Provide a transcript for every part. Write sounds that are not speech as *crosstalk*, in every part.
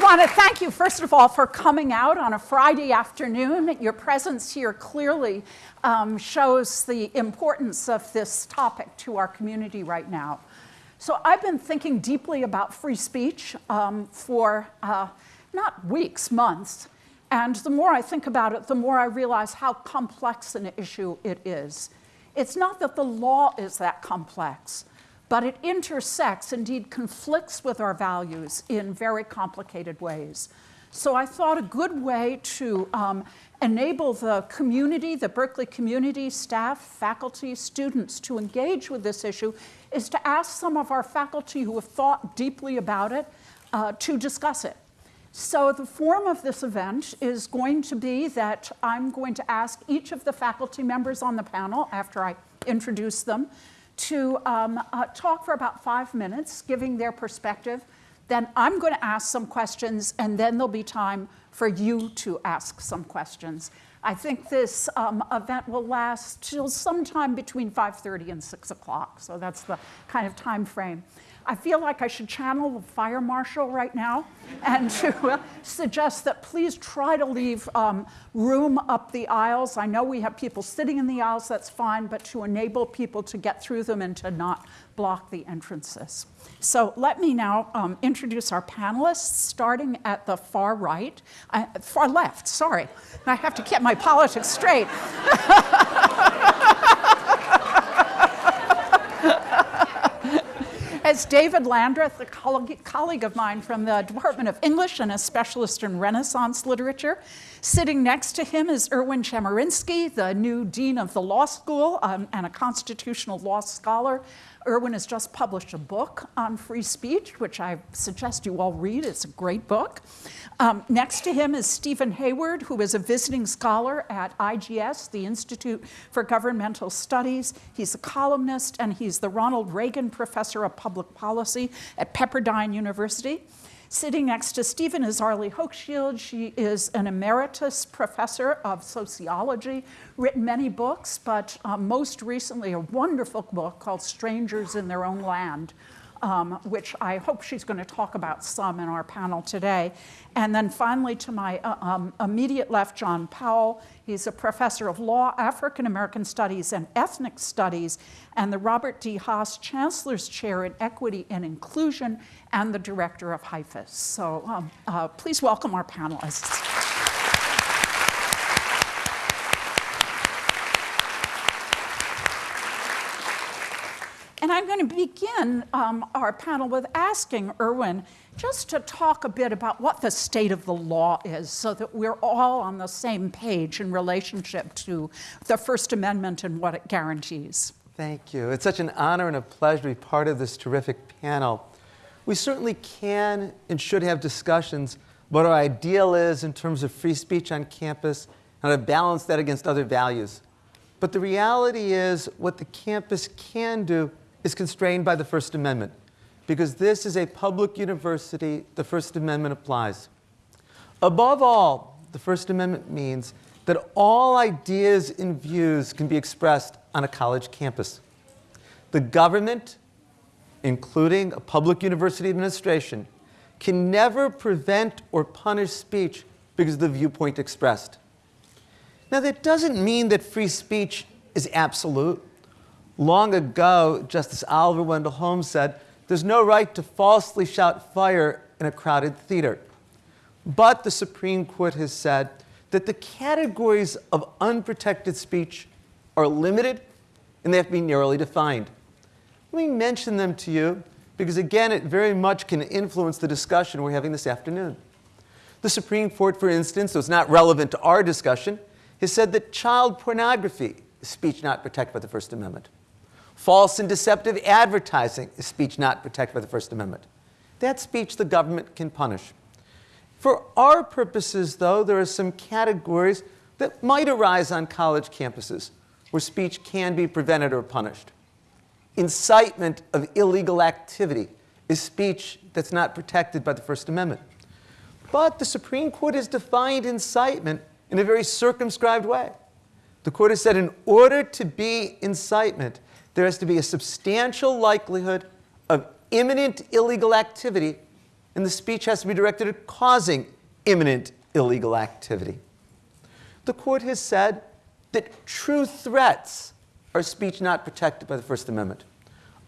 want to thank you, first of all, for coming out on a Friday afternoon. Your presence here clearly um, shows the importance of this topic to our community right now. So I've been thinking deeply about free speech um, for uh, not weeks, months. And the more I think about it, the more I realize how complex an issue it is. It's not that the law is that complex, but it intersects, indeed conflicts with our values in very complicated ways. So I thought a good way to um, enable the community, the Berkeley community, staff, faculty, students to engage with this issue is to ask some of our faculty who have thought deeply about it uh, to discuss it. So the form of this event is going to be that I'm going to ask each of the faculty members on the panel, after I introduce them, to um, uh, talk for about five minutes, giving their perspective. Then I'm going to ask some questions, and then there'll be time for you to ask some questions. I think this um, event will last till sometime between 5.30 and 6 o'clock, so that's the kind of time frame. I feel like I should channel the fire marshal right now and to uh, suggest that please try to leave um, room up the aisles. I know we have people sitting in the aisles, that's fine, but to enable people to get through them and to not block the entrances. So let me now um, introduce our panelists, starting at the far right, uh, far left, sorry. I have to get my politics straight. *laughs* As David Landreth, a colleague of mine from the Department of English and a specialist in Renaissance literature. Sitting next to him is Erwin Chemerinsky, the new dean of the law school um, and a constitutional law scholar. Erwin has just published a book on free speech, which I suggest you all read. It's a great book. Um, next to him is Steven Hayward, who is a visiting scholar at IGS, the Institute for Governmental Studies. He's a columnist, and he's the Ronald Reagan Professor of Public Policy at Pepperdine University. Sitting next to Steven is Arlie Hochschild. She is an emeritus professor of sociology, written many books, but uh, most recently a wonderful book called Strangers in Their Own Land, um, which I hope she's going to talk about some in our panel today. And then finally, to my uh, um, immediate left, John Powell. He's a professor of law, African American studies, and ethnic studies, and the Robert D. Haas Chancellor's Chair in Equity and Inclusion, and the director of HIFIS. So um, uh, please welcome our panelists. And I'm going to begin um, our panel with asking Erwin just to talk a bit about what the state of the law is so that we're all on the same page in relationship to the First Amendment and what it guarantees. Thank you. It's such an honor and a pleasure to be part of this terrific panel. We certainly can and should have discussions what our ideal is in terms of free speech on campus and how to balance that against other values. But the reality is what the campus can do is constrained by the First Amendment. Because this is a public university, the First Amendment applies. Above all, the First Amendment means that all ideas and views can be expressed on a college campus. The government, including a public university administration, can never prevent or punish speech because of the viewpoint expressed. Now, that doesn't mean that free speech is absolute. Long ago, Justice Oliver Wendell Holmes said, there's no right to falsely shout fire in a crowded theater. But the Supreme Court has said that the categories of unprotected speech are limited and they have to be narrowly defined. Let me mention them to you because, again, it very much can influence the discussion we're having this afternoon. The Supreme Court, for instance, though it's not relevant to our discussion, has said that child pornography is speech not protected by the First Amendment. False and deceptive advertising is speech not protected by the First Amendment. That speech the government can punish. For our purposes, though, there are some categories that might arise on college campuses where speech can be prevented or punished. Incitement of illegal activity is speech that's not protected by the First Amendment. But the Supreme Court has defined incitement in a very circumscribed way. The court has said in order to be incitement, there has to be a substantial likelihood of imminent illegal activity and the speech has to be directed at causing imminent illegal activity. The court has said that true threats are speech not protected by the First Amendment.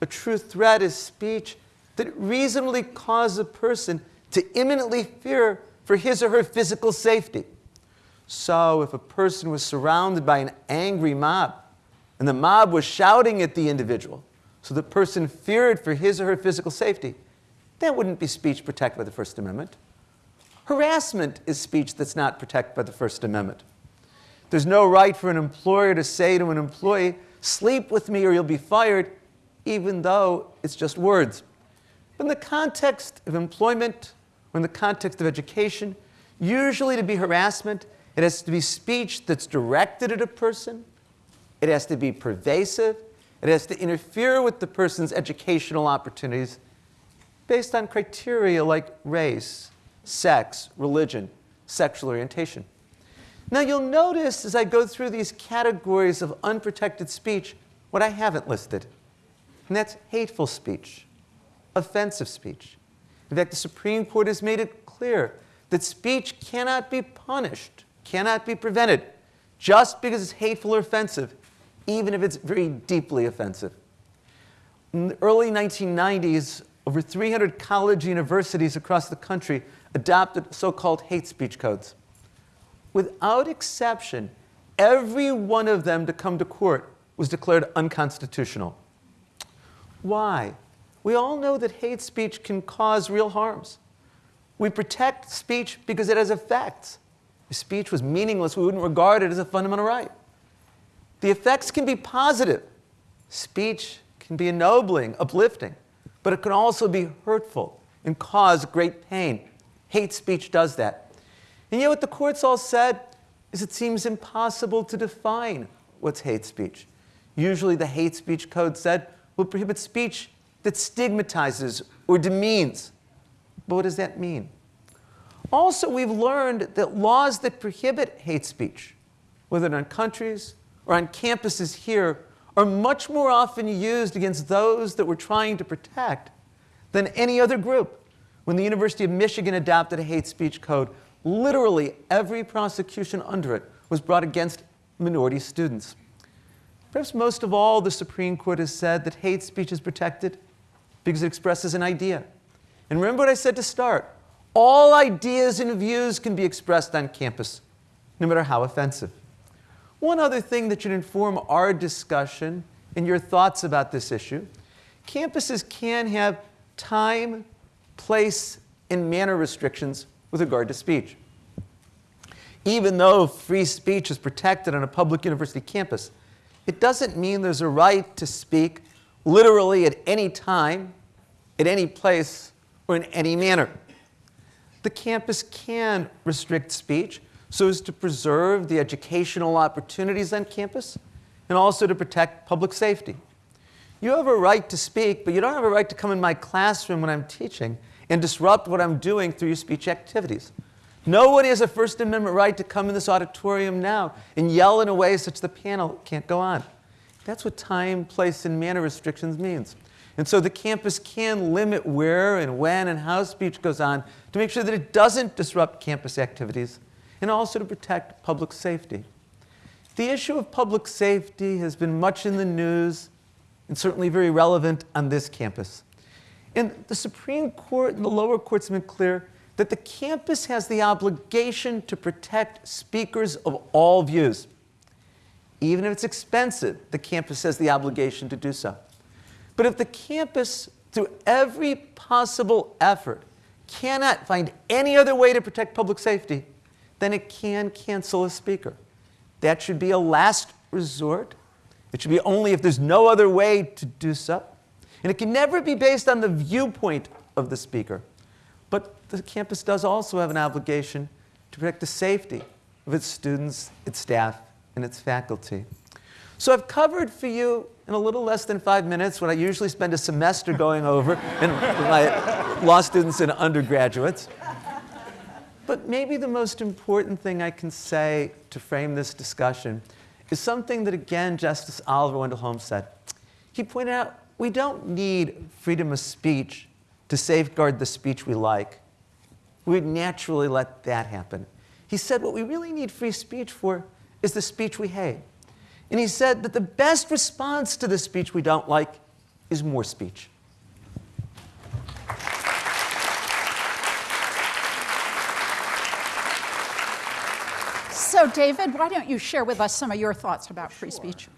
A true threat is speech that reasonably causes a person to imminently fear for his or her physical safety. So, if a person was surrounded by an angry mob and the mob was shouting at the individual, so the person feared for his or her physical safety, that wouldn't be speech protected by the First Amendment. Harassment is speech that's not protected by the First Amendment. There's no right for an employer to say to an employee, sleep with me or you'll be fired, even though it's just words. But in the context of employment or in the context of education, usually to be harassment, it has to be speech that's directed at a person, it has to be pervasive, it has to interfere with the person's educational opportunities based on criteria like race, sex, religion, sexual orientation. Now, you'll notice as I go through these categories of unprotected speech what I haven't listed, and that's hateful speech, offensive speech. In fact, the Supreme Court has made it clear that speech cannot be punished, cannot be prevented, just because it's hateful or offensive, even if it's very deeply offensive. In the early 1990s, over 300 college universities across the country adopted so called hate speech codes. Without exception, every one of them to come to court was declared unconstitutional. Why? We all know that hate speech can cause real harms. We protect speech because it has effects. If speech was meaningless, we wouldn't regard it as a fundamental right. The effects can be positive. Speech can be ennobling, uplifting, but it can also be hurtful and cause great pain. Hate speech does that. And yet, what the courts all said is it seems impossible to define what's hate speech. Usually, the hate speech code said will prohibit speech that stigmatizes or demeans. But what does that mean? Also, we've learned that laws that prohibit hate speech, whether in countries or on campuses here, are much more often used against those that we're trying to protect than any other group. When the University of Michigan adopted a hate speech code, literally every prosecution under it was brought against minority students. Perhaps most of all, the Supreme Court has said that hate speech is protected because it expresses an idea. And remember what I said to start all ideas and views can be expressed on campus, no matter how offensive. One other thing that should inform our discussion and your thoughts about this issue campuses can have time, place, and manner restrictions with regard to speech. Even though free speech is protected on a public university campus, it doesn't mean there's a right to speak literally at any time, at any place, or in any manner. The campus can restrict speech so as to preserve the educational opportunities on campus and also to protect public safety. You have a right to speak, but you don't have a right to come in my classroom when I'm teaching and disrupt what I'm doing through your speech activities. Nobody has a First Amendment right to come in this auditorium now and yell in a way such the panel can't go on. That's what time, place, and manner restrictions means. And so the campus can limit where and when and how speech goes on to make sure that it doesn't disrupt campus activities and also to protect public safety. The issue of public safety has been much in the news and certainly very relevant on this campus. And the Supreme Court and the lower courts have been clear that the campus has the obligation to protect speakers of all views. Even if it's expensive, the campus has the obligation to do so. But if the campus, through every possible effort, cannot find any other way to protect public safety, then it can cancel a speaker. That should be a last resort. It should be only if there's no other way to do so. And it can never be based on the viewpoint of the speaker. But the campus does also have an obligation to protect the safety of its students, its staff, and its faculty. So I've covered for you in a little less than five minutes what I usually spend a semester going over in my law students and undergraduates. But maybe the most important thing I can say to frame this discussion is something that, again, Justice Oliver Wendell Holmes said. He pointed out we don't need freedom of speech to safeguard the speech we like, we'd naturally let that happen. He said what we really need free speech for is the speech we hate. And he said that the best response to the speech we don't like is more speech. So, David, why don't you share with us some of your thoughts about free speech?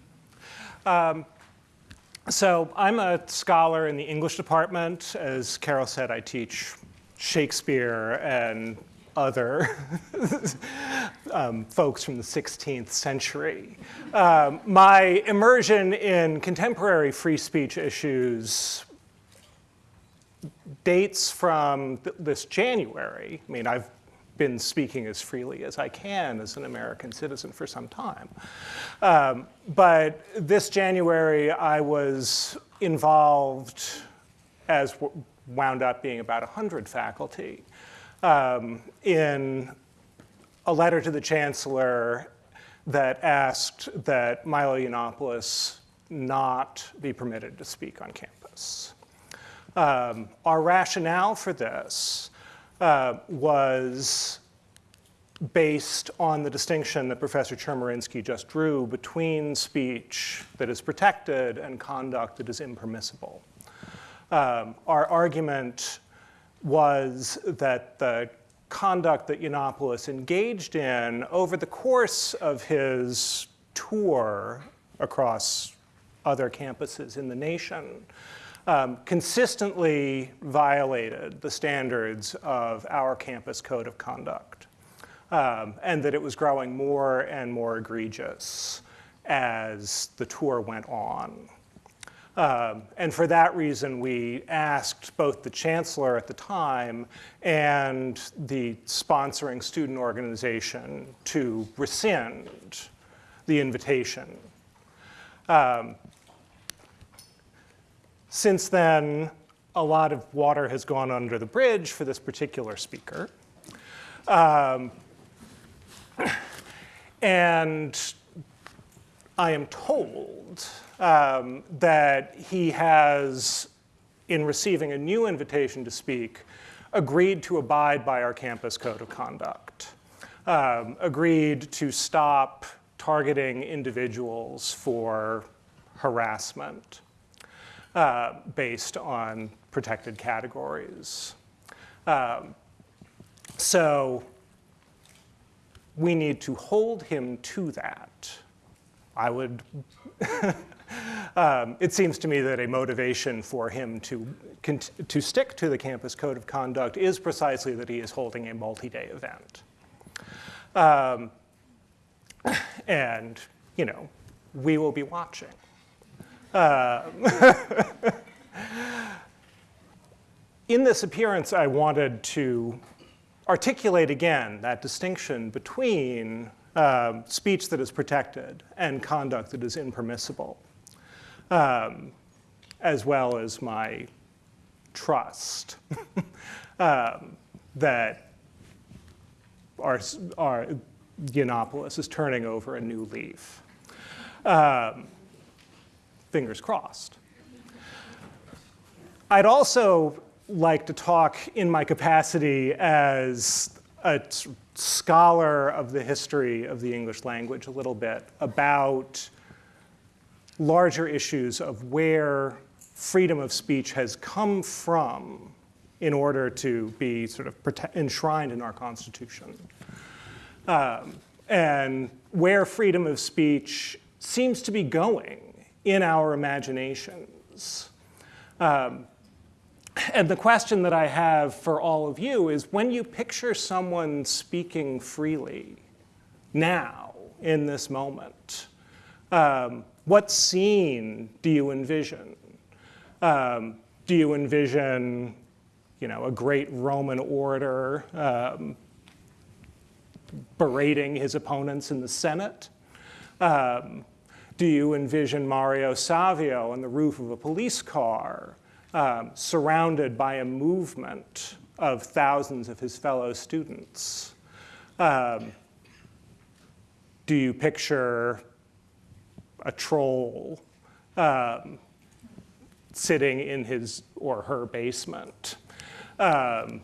So I'm a scholar in the English department. As Carol said, I teach Shakespeare and other *laughs* um, folks from the 16th century. Um, my immersion in contemporary free speech issues dates from th- this January. I mean, I've been speaking as freely as I can as an American citizen for some time. Um, but this January, I was involved, as wound up being about 100 faculty, um, in a letter to the chancellor that asked that Milo Yiannopoulos not be permitted to speak on campus. Um, our rationale for this uh, was based on the distinction that Professor Chemerinsky just drew between speech that is protected and conduct that is impermissible. Um, our argument was that the conduct that Yiannopoulos engaged in over the course of his tour across other campuses in the nation um, consistently violated the standards of our campus code of conduct, um, and that it was growing more and more egregious as the tour went on. Um, and for that reason, we asked both the chancellor at the time and the sponsoring student organization to rescind the invitation. Um, since then, a lot of water has gone under the bridge for this particular speaker. Um, and I am told um, that he has, in receiving a new invitation to speak, agreed to abide by our campus code of conduct, um, agreed to stop targeting individuals for harassment uh, based on protected categories. Um, so we need to hold him to that. I would, *laughs* um, it seems to me that a motivation for him to, to stick to the campus code of conduct is precisely that he is holding a multi-day event. Um, and, you know, we will be watching. Uh, *laughs* in this appearance, I wanted to articulate again that distinction between um, speech that is protected and conduct that is impermissible, um, as well as my trust *laughs* um, that our, our is turning over a new leaf. Um, fingers crossed. I'd also like to talk in my capacity as a scholar of the history of the English language a little bit about larger issues of where freedom of speech has come from in order to be sort of enshrined in our Constitution. Um, and where freedom of speech seems to be going in our imaginations. Um, and the question that I have for all of you is when you picture someone speaking freely now, in this moment, um, what scene do you envision? Um, do you envision, you know, a great Roman orator um, berating his opponents in the Senate? Um, do you envision Mario Savio on the roof of a police car, um, surrounded by a movement of thousands of his fellow students? Um, do you picture a troll um, sitting in his or her basement um,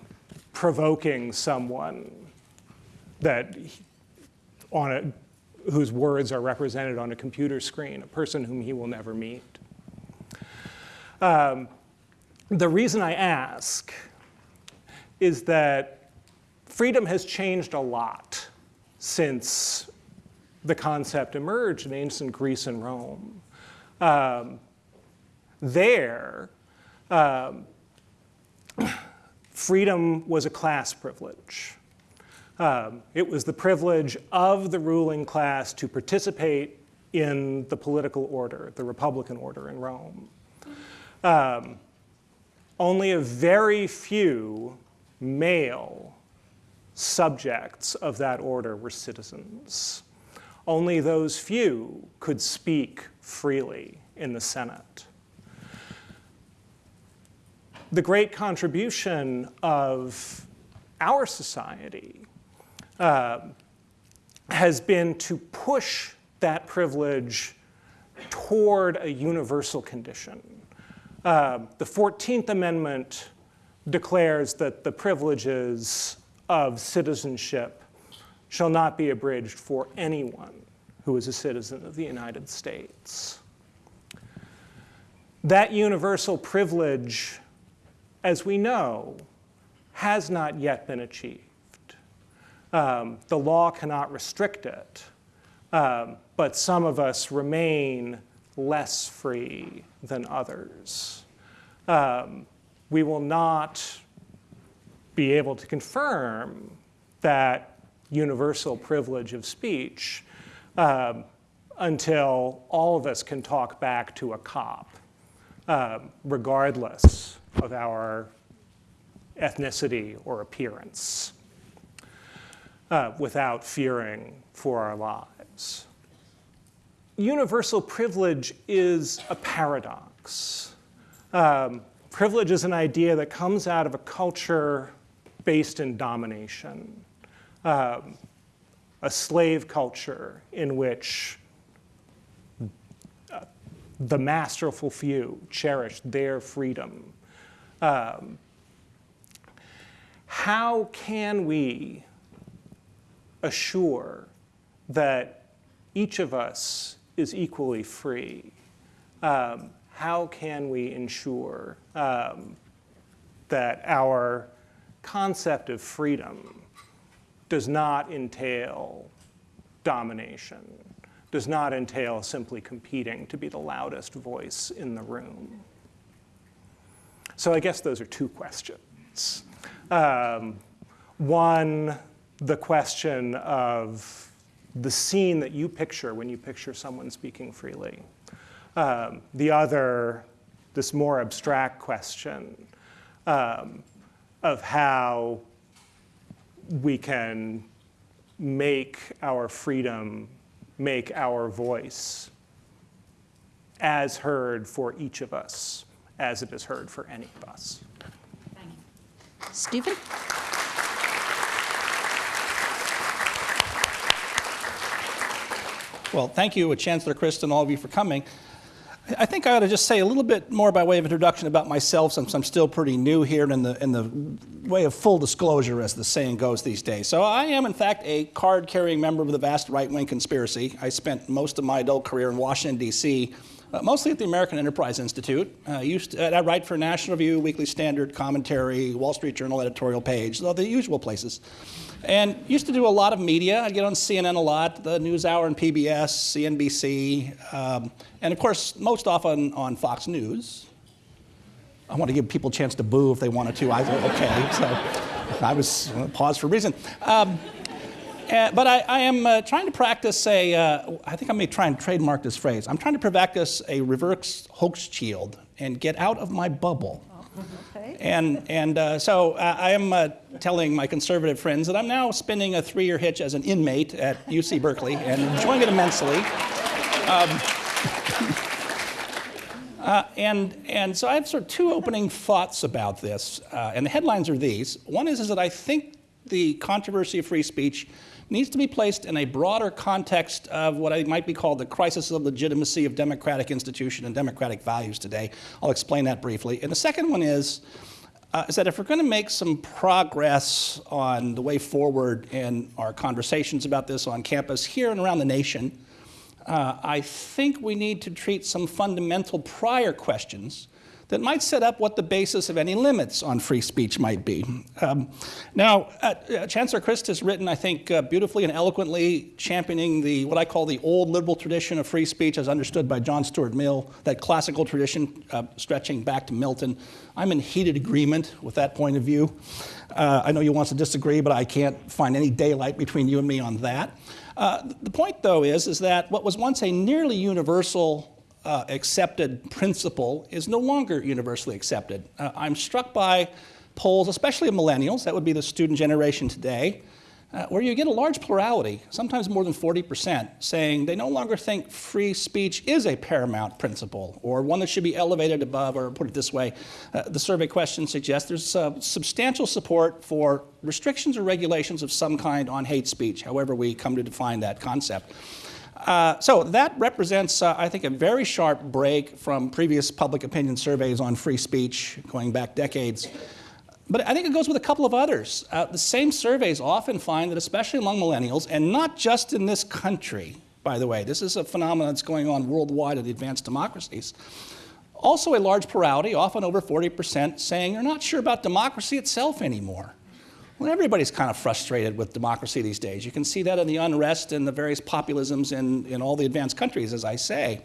provoking someone that on a, whose words are represented on a computer screen, a person whom he will never meet. Um, the reason I ask is that freedom has changed a lot since the concept emerged in ancient Greece and Rome. Um, there, um, *clears throat* freedom was a class privilege. Um, it was the privilege of the ruling class to participate in the political order, the Republican order in Rome. Um, only a very few male subjects of that order were citizens. Only those few could speak freely in the Senate. The great contribution of our society um, has been to push that privilege toward a universal condition. Um, the 14th Amendment declares that the privileges of citizenship shall not be abridged for anyone who is a citizen of the United States. That universal privilege, as we know, has not yet been achieved. Um, the law cannot restrict it, um, but some of us remain less free than others. Um, we will not be able to confirm that universal privilege of speech um, until all of us can talk back to a cop, um, regardless of our ethnicity or appearance, uh, without fearing for our lives. Universal privilege is a paradox. Um, privilege is an idea that comes out of a culture based in domination, um, a slave culture in which uh, the masterful few cherished their freedom. Um, how can we assure that each of us is equally free? Um, how can we ensure um, that our concept of freedom does not entail domination, does not entail simply competing to be the loudest voice in the room? So I guess those are two questions. Um, one, the question of the scene that you picture when you picture someone speaking freely. Um, the other, this more abstract question um, of how we can make our freedom, make our voice as heard for each of us as it is heard for any of us. thank Steven? Well, thank you, Chancellor Christ, and all of you for coming. I think I ought to just say a little bit more by way of introduction about myself, since I'm still pretty new here and in the, in the way of full disclosure, as the saying goes these days. So I am, in fact, a card-carrying member of the vast right-wing conspiracy. I spent most of my adult career in Washington, D.C., uh, mostly at the American Enterprise Institute. Uh, used to, I write for National Review, Weekly Standard, Commentary, Wall Street Journal editorial page, the usual places. And used to do a lot of media. I'd get on CNN a lot, the NewsHour and PBS, CNBC, um, and of course, most often on Fox News. I want to give people a chance to boo if they wanted to. I thought, okay, so I was uh, pause for a reason. Um, uh, but I, I am uh, trying to practice a, uh, I think I may try and trademark this phrase. I'm trying to practice a reverse Hochschild and get out of my bubble. Okay. And, and uh, so uh, I am uh, telling my conservative friends that I'm now spending a three year hitch as an inmate at UC Berkeley and enjoying it immensely. Um, *laughs* uh, and, and so I have sort of two opening thoughts about this. Uh, and the headlines are these. One is, is that I think the controversy of free speech needs to be placed in a broader context of what I might be called the crisis of legitimacy of democratic institution and democratic values today. I'll explain that briefly. And the second one is, uh, is that if we're going to make some progress on the way forward in our conversations about this on campus here and around the nation, uh, I think we need to treat some fundamental prior questions that might set up what the basis of any limits on free speech might be. Um, now, uh, uh, Chancellor Christ has written, I think, uh, beautifully and eloquently championing the what I call the old liberal tradition of free speech as understood by John Stuart Mill, that classical tradition uh, stretching back to Milton. I'm in heated agreement with that point of view. Uh, I know you want to disagree, but I can't find any daylight between you and me on that. The point, though, is, is that what was once a nearly universal uh, accepted principle is no longer universally accepted. Uh, I'm struck by polls, especially of millennials, that would be the student generation today, uh, where you get a large plurality, sometimes more than 40%, saying they no longer think free speech is a paramount principle or one that should be elevated above, or put it this way, uh, the survey question suggests there's uh, substantial support for restrictions or regulations of some kind on hate speech, however we come to define that concept. Uh, so that represents, uh, I think, a very sharp break from previous public opinion surveys on free speech going back decades. But I think it goes with a couple of others. Uh, the same surveys often find that, especially among millennials, and not just in this country, by the way, this is a phenomenon that's going on worldwide in the advanced democracies. Also, a large plurality, often over 40%, saying they're not sure about democracy itself anymore. Well, everybody's kind of frustrated with democracy these days. You can see that in the unrest and the various populisms in, in all the advanced countries, as I say.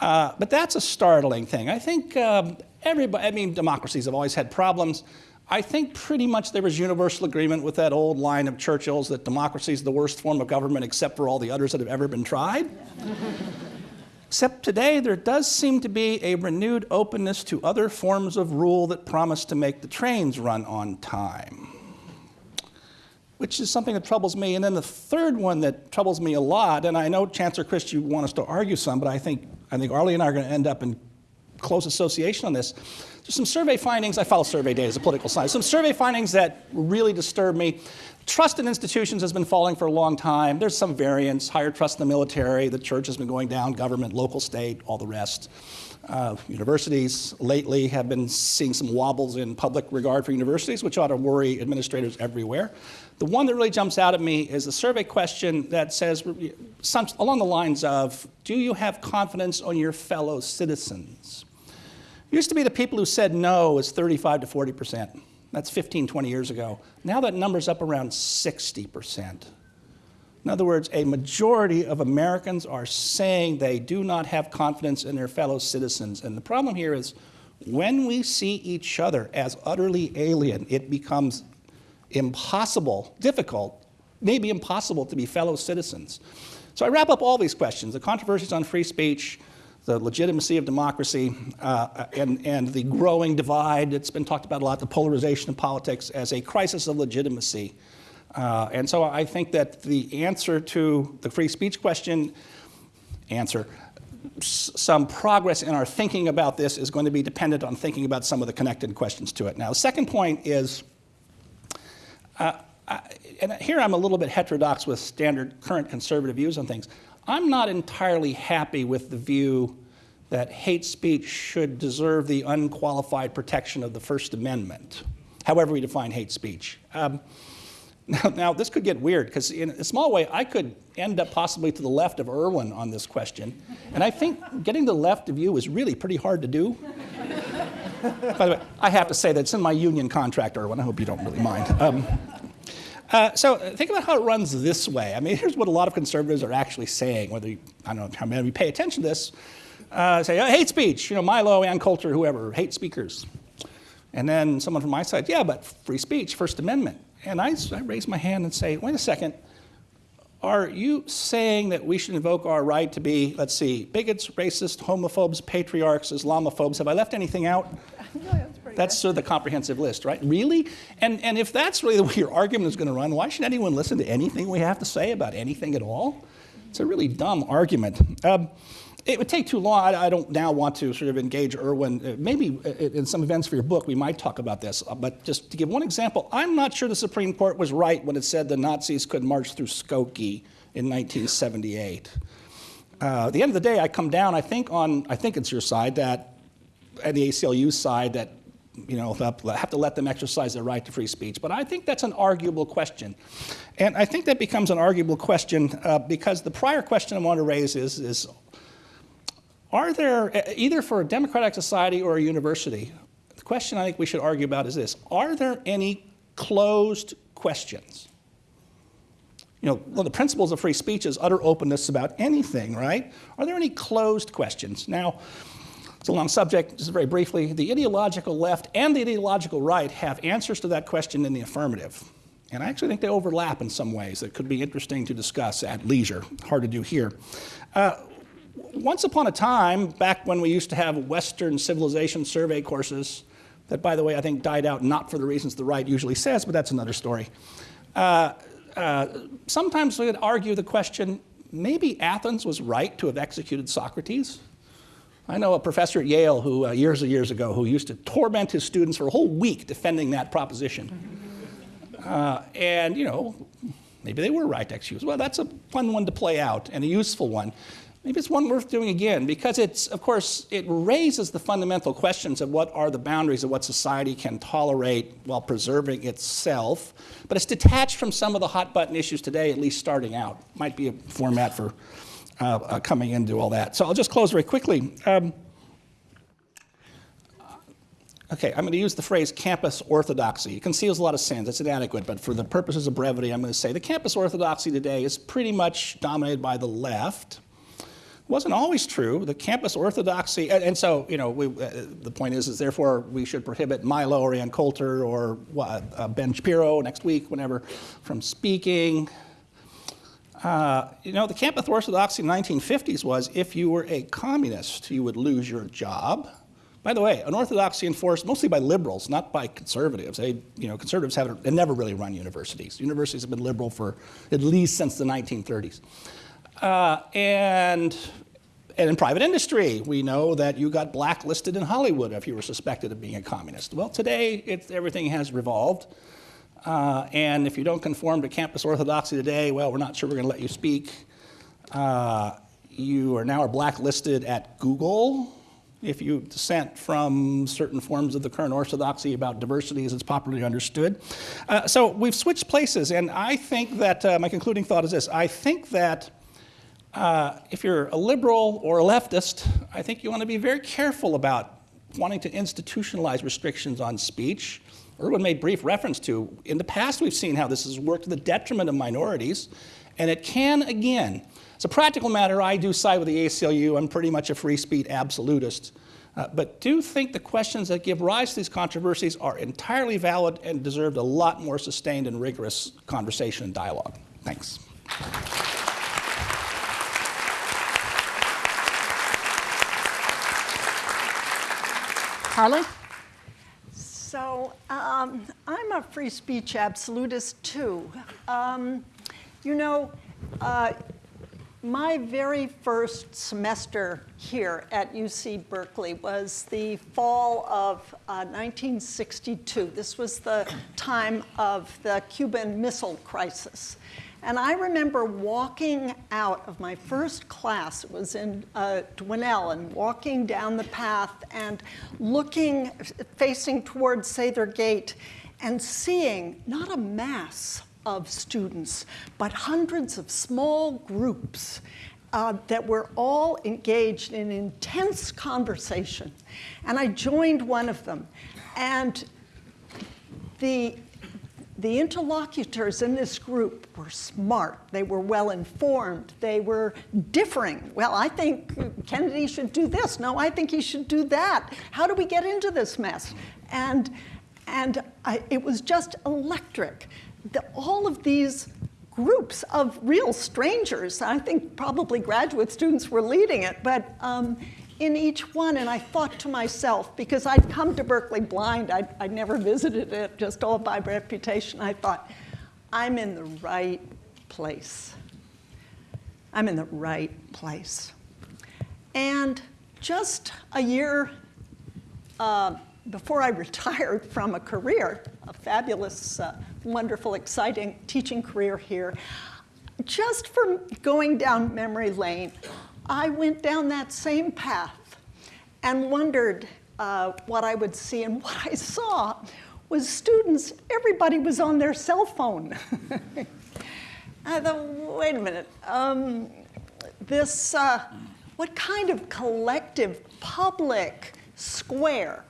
Uh, but that's a startling thing. I think um, everybody, I mean, democracies have always had problems. I think pretty much there was universal agreement with that old line of Churchill's that democracy is the worst form of government except for all the others that have ever been tried. *laughs* Except today, there does seem to be a renewed openness to other forms of rule that promise to make the trains run on time which is something that troubles me. And then the third one that troubles me a lot, and I know Chancellor Christ, you want us to argue some, but I think, I think Arlie and I are going to end up in close association on this. There's some survey findings, I follow survey data as a political science, some survey findings that really disturb me. Trust in institutions has been falling for a long time. There's some variance, higher trust in the military, the church has been going down, government, local, state, all the rest. Uh, universities lately have been seeing some wobbles in public regard for universities, which ought to worry administrators everywhere. The one that really jumps out at me is a survey question that says, some, along the lines of, do you have confidence on your fellow citizens? It used to be the people who said no was 35 to 40 percent. That's 15, 20 years ago. Now that number's up around 60 percent. In other words, a majority of Americans are saying they do not have confidence in their fellow citizens. And the problem here is when we see each other as utterly alien, it becomes impossible, difficult, maybe impossible to be fellow citizens. So I wrap up all these questions the controversies on free speech, the legitimacy of democracy, uh, and, and the growing divide that's been talked about a lot, the polarization of politics as a crisis of legitimacy. Uh, and so I think that the answer to the free speech question, answer, some progress in our thinking about this is going to be dependent on thinking about some of the connected questions to it. Now, the second point is, uh, I, and here I'm a little bit heterodox with standard current conservative views on things. I'm not entirely happy with the view that hate speech should deserve the unqualified protection of the First Amendment, however we define hate speech. Um, now, now, this could get weird because, in a small way, I could end up possibly to the left of Erwin on this question. And I think getting to the left of you is really pretty hard to do. By the way, I have to say that it's in my union contract, Erwin. I hope you don't really mind. Um, uh, so think about how it runs this way. I mean, here's what a lot of conservatives are actually saying, whether you, I don't know how many of you pay attention to this. Uh, say, oh, hate speech, you know, Milo, Ann Coulter, whoever, hate speakers. And then someone from my side, yeah, but free speech, First Amendment. And I, I raise my hand and say, wait a second, are you saying that we should invoke our right to be, let's see, bigots, racists, homophobes, patriarchs, Islamophobes? Have I left anything out? *laughs* No, that's pretty That's sort of the comprehensive list, right? Really? And, and if that's really the way your argument is going to run, why should anyone listen to anything we have to say about anything at all? It's a really dumb argument. Um, it would take too long. I, I, don't now want to sort of engage Erwin. Uh, maybe uh, in some events for your book, we might talk about this. Uh, but just to give one example, I'm not sure the Supreme Court was right when it said the Nazis could march through Skokie in 1978. Uh, at the end of the day, I come down, I think, on, I think it's your side, that, at the ACLU side, that you know, have to let them exercise their right to free speech. But I think that's an arguable question. And I think that becomes an arguable question uh, because the prior question I want to raise is, is are there, either for a democratic society or a university, the question I think we should argue about is this Are there any closed questions? You know, one of the principles of free speech is utter openness about anything, right? Are there any closed questions? Now, it's a long subject, just very briefly. The ideological left and the ideological right have answers to that question in the affirmative. And I actually think they overlap in some ways that could be interesting to discuss at leisure. Hard to do here. Uh, once upon a time, back when we used to have Western civilization survey courses, that, by the way, I think died out not for the reasons the right usually says, but that's another story. Uh, uh, sometimes we would argue the question maybe Athens was right to have executed Socrates. I know a professor at Yale who, uh, years and years ago, who used to torment his students for a whole week defending that proposition. Uh, and, you know, maybe they were right to execute. Well, that's a fun one to play out and a useful one. Maybe it's one worth doing again because it's, of course, it raises the fundamental questions of what are the boundaries of what society can tolerate while preserving itself. But it's detached from some of the hot button issues today, at least starting out. Might be a format for uh, uh, coming into all that. So I'll just close very quickly. Um, Okay, I'm going to use the phrase campus orthodoxy. It conceals a lot of sins. It's inadequate, but for the purposes of brevity, I'm going to say the campus orthodoxy today is pretty much dominated by the left wasn't always true. The campus orthodoxy, and, and so, you know, we, uh, the point is, is therefore we should prohibit Milo or Ann Coulter or uh, Ben Shapiro next week, whenever, from speaking. Uh, you know, the campus orthodoxy in the 1950s was if you were a communist, you would lose your job. By the way, an orthodoxy enforced mostly by liberals, not by conservatives. They, you know, conservatives have never really run universities. Universities have been liberal for at least since the 1930s. Uh, and, and in private industry, we know that you got blacklisted in Hollywood if you were suspected of being a communist. Well, today, everything has revolved. Uh, and if you don't conform to campus orthodoxy today, well, we're not sure we're going to let you speak. Uh, you are now blacklisted at Google if you dissent from certain forms of the current orthodoxy about diversity as it's popularly understood. Uh, so we've switched places, and I think that uh, my concluding thought is this I think that uh, if you're a liberal or a leftist, I think you want to be very careful about wanting to institutionalize restrictions on speech. Erwin made brief reference to, in the past we've seen how this has worked to the detriment of minorities, and it can again. As a practical matter, I do side with the ACLU. I'm pretty much a free speech absolutist. Uh, but do think the questions that give rise to these controversies are entirely valid and deserve a lot more sustained and rigorous conversation and dialogue. Thanks. Arlie? So um, I'm a free speech absolutist too. Um, you know, uh, my very first semester here at UC Berkeley was the fall of uh, 1962. This was the time of the Cuban Missile Crisis. And I remember walking out of my first class, it was in uh, Dwinelle, and walking down the path and looking, facing towards Sather Gate, and seeing not a mass of students, but hundreds of small groups uh, that were all engaged in intense conversation. And I joined one of them. And the the interlocutors in this group were smart, they were well informed, they were differing. Well, I think Kennedy should do this. No, I think he should do that. How do we get into this mess? And, and I, it was just electric. The, all of these groups of real strangers, I think probably graduate students were leading it, but um, in each one, and I thought to myself, because I'd come to Berkeley blind, I'd, I'd never visited it, just all by reputation, I thought, I'm in the right place. I'm in the right place. And just a year uh, before I *laughs* retired from a career, a fabulous, uh, wonderful, exciting teaching career here, just from going down memory lane, I went down that same path and wondered uh, what I would see. And *laughs* what I saw was students, everybody was on their cell phone. *laughs* I thought, wait a minute, um, this, uh, what kind of collective public square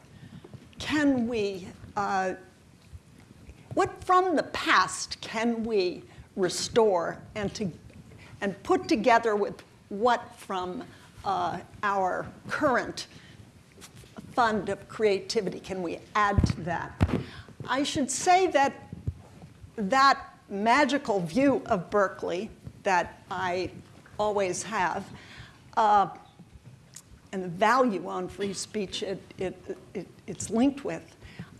can we, uh, what from the past can we restore and, to, and put together with what from uh, our current fund of creativity can we add to that? I should say that that magical view of Berkeley that I always have, uh, and the value on free speech it, it, it, it's linked with,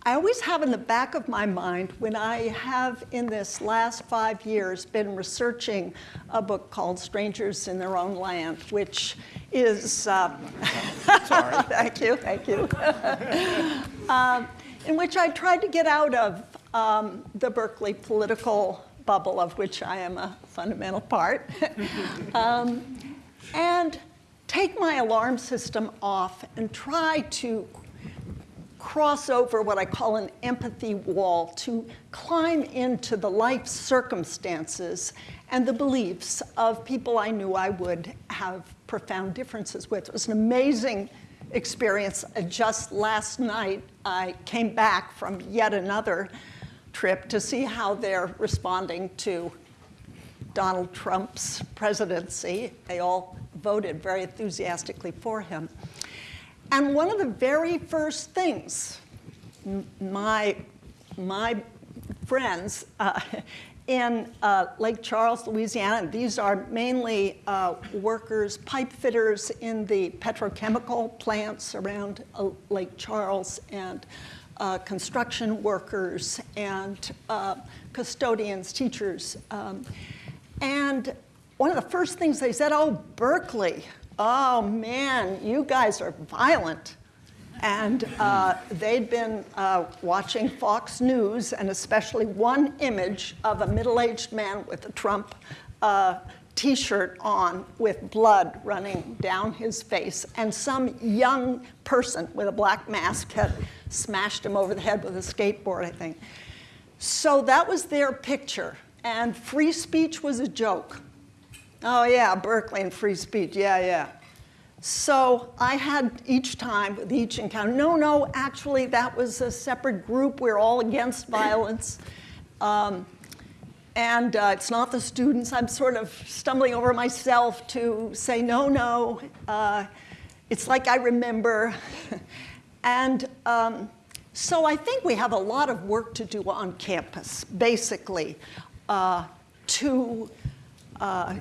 I always have in the back of my mind when I have in this last five years been researching a book called Strangers in Their Own Land, which is, uh, *laughs* sorry, thank you, thank you, *laughs* um, in which I tried to get out of um, the Berkeley political bubble of which I am a fundamental part, *laughs* um, and take my alarm system off and try to cross over what I call an empathy wall, to climb into the life circumstances and the beliefs of people I knew I would have profound differences with. It was an amazing experience. Uh, just last night, I came back from yet another trip to see how they're responding to Donald Trump's presidency. They all voted very enthusiastically for him. And one of the very first things my, my friends uh, *laughs* in uh, Lake Charles, Louisiana, these are mainly uh, workers, pipe fitters in the petrochemical plants around uh, Lake Charles, and uh, construction workers, and uh, custodians, teachers. Um, and one of the first things they said, oh, Berkeley, oh man, you guys are violent. And uh, they'd been uh, watching Fox News, and especially one image of a middle-aged man with a Trump uh, t-shirt on with blood running down his face, and some young person with a black mask had smashed him over the head with a skateboard, I think. So that was their picture, and free speech was a joke. Oh yeah, Berkeley and free speech, yeah, yeah. So I had each time with each encounter, no, no, actually that was a separate group. We're all against *laughs* violence. Um, and uh, it's not the students. I'm sort of stumbling over myself to say, no, no. Uh, it's like I remember. *laughs* and um, so I think we have a lot of work to do on campus, basically, uh, to uh,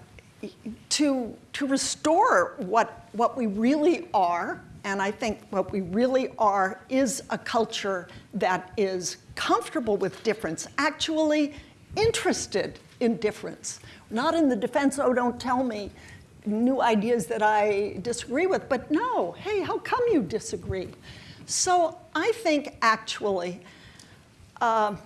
to, to restore what, what we really are, and I think what we really are is a culture that is comfortable with difference, actually interested in difference. Not in the defense, oh, don't tell me new ideas that I disagree with, but no, hey, how come you disagree? So I think actually uh,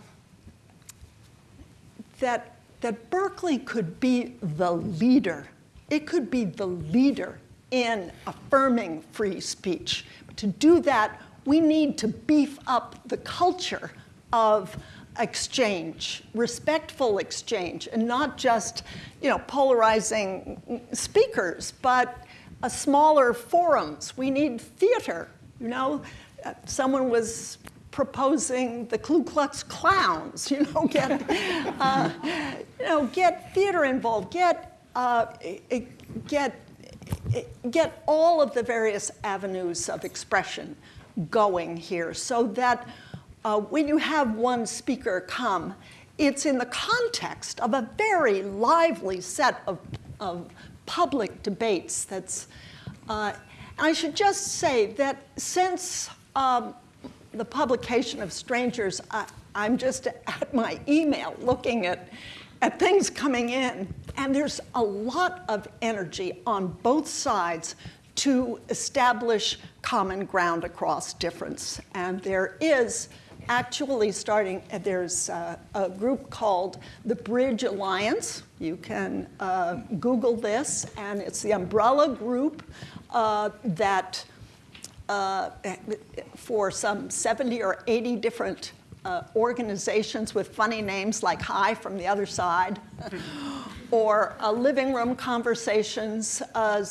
that that Berkeley could be the leader. It could be the leader in affirming free speech. But to do that, we need to beef up the culture of exchange, respectful exchange, and not just you know, polarizing speakers, but a smaller forums. We need theater. You know, uh, someone was proposing the Ku Klux Klans, *laughs* you know, get, uh, you know, get theater involved, get, uh, get, get all of the various avenues of expression going here so that uh, when you have one speaker come, it's in the context of a very lively set of, of public debates that's, uh, I should just say that since um, the publication of Strangers, I, I'm just at my email looking at, at things coming in, and there's a lot of energy on both sides to establish common ground across difference. And there is actually starting, there's a, a group called the Bridge Alliance. You can uh, Google this, and it's the umbrella group uh, that uh, for some 70 or 80 different uh, organizations with funny names like Hi from the Other Side, *laughs* or uh, Living Room Conversations uh,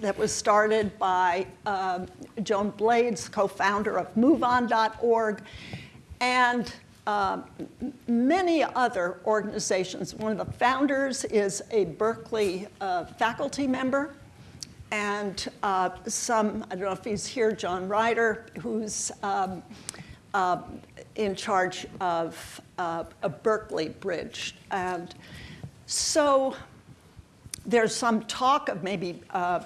that was started by um, Joan Blades, co-founder of MoveOn.org, and uh, many other organizations. One of the founders is a Berkeley uh, faculty member, and uh, some, I don't know if he's here, John Ryder, who's um, uh, in charge of uh, a Berkeley Bridge. And so there's some talk of maybe uh,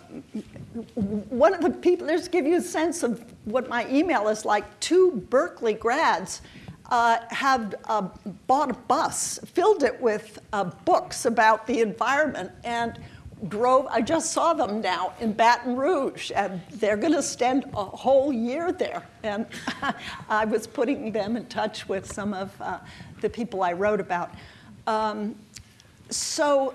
one of the people, to give you a sense of what my email is like, two Berkeley grads uh, have uh, bought a bus, filled it with uh, books about the environment, and drove, I just saw them now in Baton Rouge, and they're going to spend a whole year there. And *laughs* I was putting them in touch with some of uh, the people I wrote about. Um, so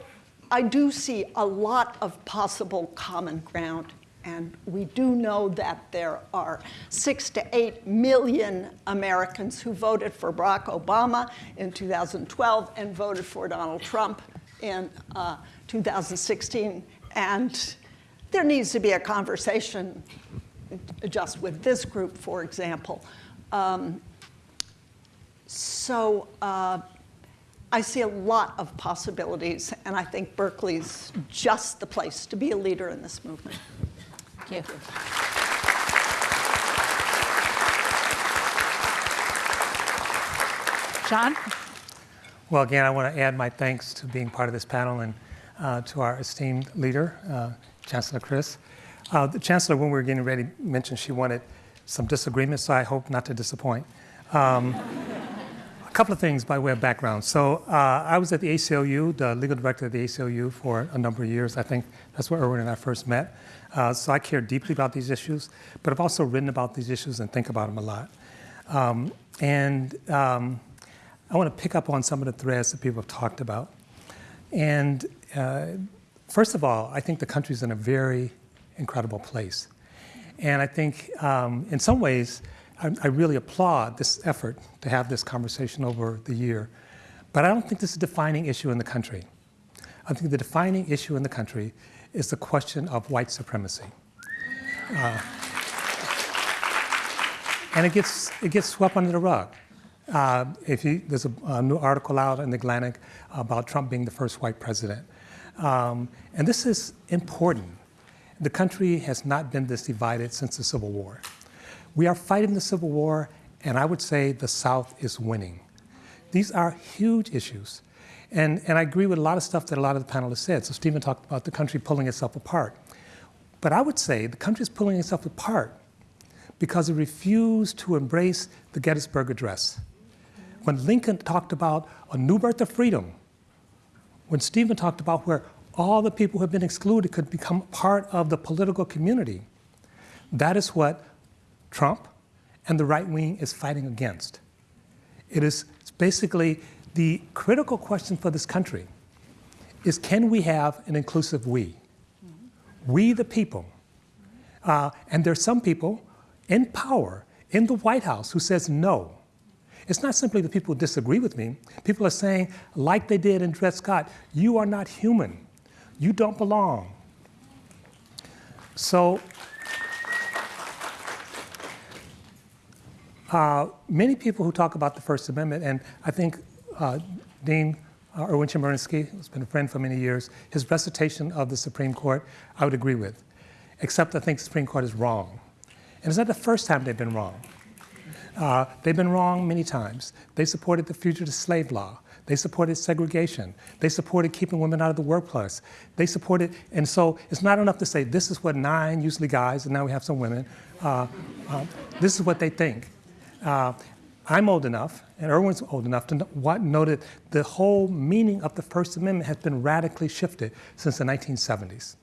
I do see a lot of possible common ground. And we do know that there are six to eight million Americans who voted for Barack Obama in 2012 and voted for Donald Trump in uh, 2016. And there needs to be a conversation just with this group, for example. Um, so uh, I see a lot of possibilities, and I think Berkeley's just the place to be a leader in this movement. Thank you. John? Well, again, I want to add my thanks to being part of this panel and uh, to our esteemed leader, uh, Chancellor Christ. Uh, the Chancellor, when we were getting ready, mentioned she wanted some disagreement, so I hope not to disappoint. Um, a couple of things by way of background. So uh, I was at the ACLU, the legal director of the ACLU for a number of years. I think that's where Erwin and I first met. Uh, so I care deeply about these issues, but I've also written about these issues and think about them a lot. Um, and um, I want to pick up on some of the threads that people have talked about. And uh, first of all, I think the country's in a very incredible place. And I think um, in some ways, I, I really applaud this effort to have this conversation over the year. But I don't think this is a defining issue in the country. I think the defining issue in the country is the question of white supremacy. Uh, and it gets, it gets swept under the rug. Uh, if there's a, a, new article out in the Atlantic about Trump being the first white president. Um, and this is important. The country has not been this divided since the Civil War. We are fighting the Civil War, and I would say the South is winning. These are huge issues. And, and I agree with a lot of stuff that a lot of the panelists said. So Steven talked about the country pulling itself apart. But I would say the country is pulling itself apart because it refused to embrace the Gettysburg Address. When Lincoln talked about a new birth of freedom, when Steven talked about where all the people who have been excluded could become part of the political community, that is what Trump and the right wing is fighting against. It is basically the critical question for this country is can we have an inclusive we? We the people. Uh, and there's some people in power in the White House who says no. It's not simply the people disagree with me. People are saying, like they did in Dred Scott, you are not human. You don't belong. So uh, many people who talk about the First Amendment, and I think uh, Dean uh, Erwin Chemerinsky, who's been a friend for many years, his recitation of the Supreme Court, I would agree with, except I think the Supreme Court is wrong. And it's not the first time they've been wrong. Uh, they've been wrong many times. They supported the fugitive slave law. They supported segregation. They supported keeping women out of the workplace. They supported, and so it's not enough to say this is what nine, usually guys, and now we have some women, uh, uh, this is what they think. Uh, I'm old enough, and Erwin's old enough to know, know that the whole meaning of the First Amendment has been radically shifted since the 1970s.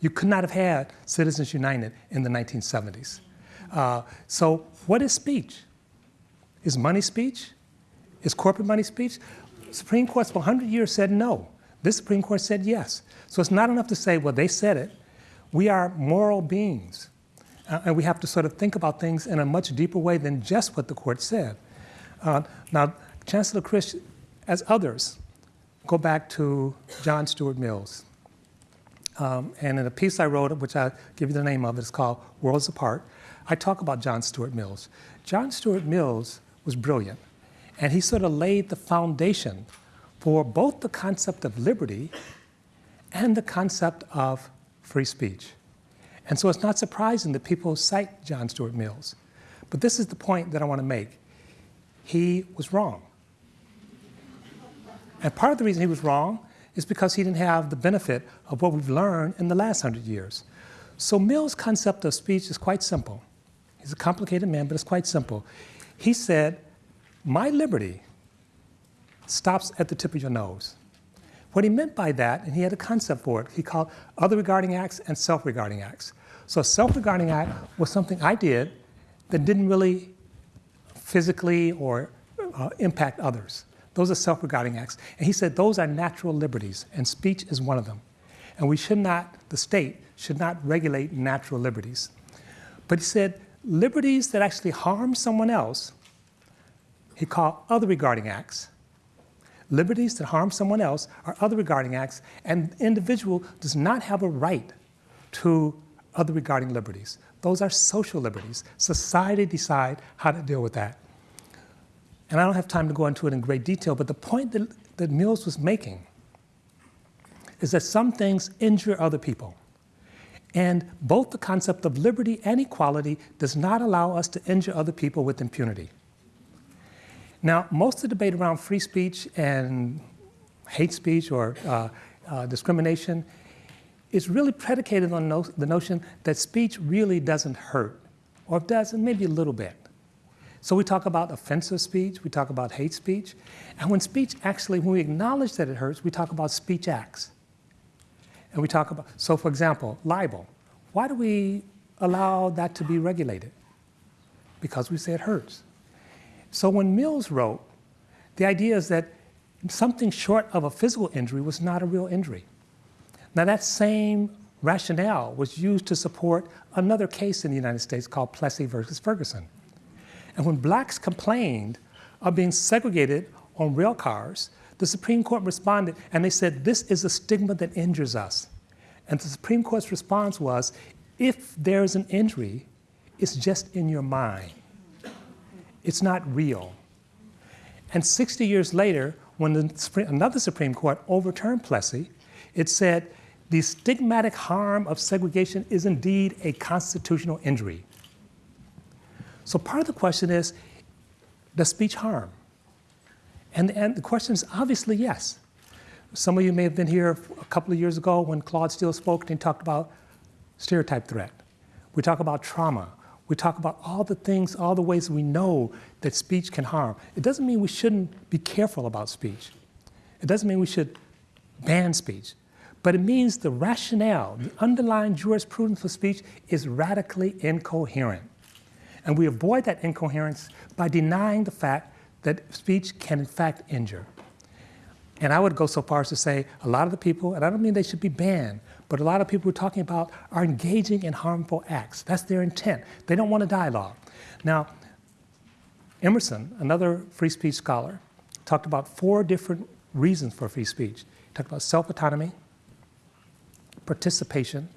You could not have had Citizens United in the 1970s. Uh, so, what is speech? Is money speech? Is corporate money speech? Supreme Court for 100 years said no. This Supreme Court said yes. So it's not enough to say, well, they said it. We are moral beings. Uh, and we have to sort of think about things in a much deeper way than just what the court said. Uh, now, Chancellor Christ, as others, go back to John Stuart Mills. Um, and in a piece I wrote, which I'll give you the name of, it's called Worlds Apart, I talk about John Stuart Mills. John Stuart Mills was brilliant, and he sort of laid the foundation for both the concept of liberty and the concept of free speech. And so it's not surprising that people cite John Stuart Mills. But this is the point that I want to make. He was wrong. And part of the reason he was wrong is because he didn't have the benefit of what we've learned in the last hundred years. So Mill's concept of speech is quite simple. He's a complicated man, but it's quite simple. He said, my liberty stops at the tip of your nose. What he meant by that, and he had a concept for it, he called other regarding acts and self-regarding acts. So a self-regarding act was something I did that didn't really physically or uh, impact others. Those are self-regarding acts. And he said those are natural liberties, and speech is one of them. And we should not, the state should not regulate natural liberties. But he said liberties that actually harm someone else, he called other regarding acts. Liberties that harm someone else are other regarding acts, and the individual does not have a right to other regarding liberties. Those are social liberties. Society decide how to deal with that. And I don't have time to go into it in great detail, but the point that, that Mills was making is that some things injure other people. And both the concept of liberty and equality does not allow us to injure other people with impunity. Now, most of the debate around free speech and hate speech or uh, uh, discrimination is really predicated on no the notion that speech really doesn't hurt, or it does, maybe a little bit. So we talk about offensive speech, we talk about hate speech, and when speech actually, when we acknowledge that it hurts, we talk about speech acts. And we talk about, so for example, libel. Why do we allow that to be regulated? Because we say it hurts. So when Mills wrote, the idea is that something short of a physical injury was not a real injury. Now that same rationale was used to support another case in the United States called Plessy versus Ferguson. And when blacks complained of being segregated on rail cars, the Supreme Court responded and they said, this is a stigma that injures us. And the Supreme Court's response was, if there's an injury, it's just in your mind. It's not real. And 60 years later, when the, another Supreme Court overturned Plessy, it said the stigmatic harm of segregation is indeed a constitutional injury. So part of the question is, does speech harm? And, and the question is obviously yes. Some of you may have been here a couple of years ago when Claude Steele spoke and he talked about stereotype threat. We talk about trauma. We talk about all the things, all the ways we know that speech can harm. It doesn't mean we shouldn't be careful about speech. It doesn't mean we should ban speech. But it means the rationale, the underlying jurisprudence for speech is radically incoherent. And we avoid that incoherence by denying the fact that speech can in fact injure. And I would go so far as to say a lot of the people, and I don't mean they should be banned, but a lot of people we're talking about are engaging in harmful acts. That's their intent. They don't want a dialogue. Now, Emerson, another free speech scholar, talked about four different reasons for free speech. He talked about self-autonomy, participation,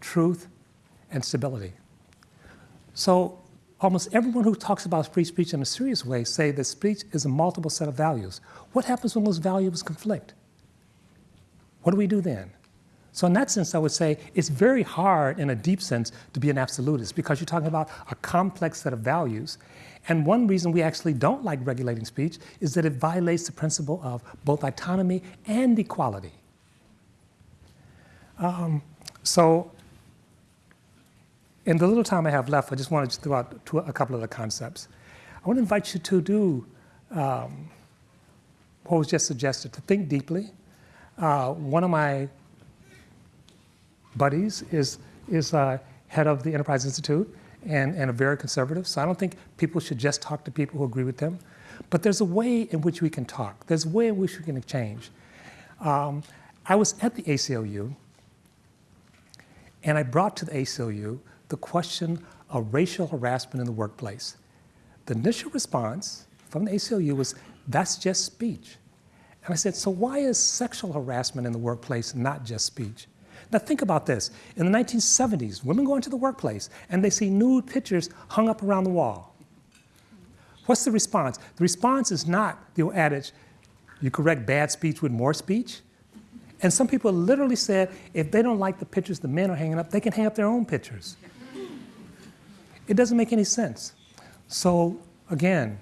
truth, and stability. So almost everyone who talks about free speech in a serious way say that speech is a multiple set of values. What happens when those values conflict? What do we do then? So in that sense, I would say it's very hard in a deep sense to be an absolutist because you're talking about a complex set of values. And one reason we actually don't like regulating speech is that it violates the principle of both autonomy and equality. Um, so in the little time I have left, I just wanted to throw out two, a couple of the concepts. I want to invite you to do um, what was just suggested, to think deeply. Uh, one of my buddies is, is uh, head of the Enterprise Institute and, and a very conservative. So I don't think people should just talk to people who agree with them. But there's a way in which we can talk. There's a way in which we can exchange. Um, I was at the ACLU, and I brought to the ACLU the question of racial harassment in the workplace. The initial response from the ACLU was, that's just speech. And I said, so why is sexual harassment in the workplace not just speech? Now think about this. In the 1970s, women go into the workplace and they see nude pictures hung up around the wall. What's the response? The response is not the old adage, you correct bad speech with more speech. And some people literally said if they don't like the pictures the men are hanging up, they can hang up their own pictures. It doesn't make any sense. So again,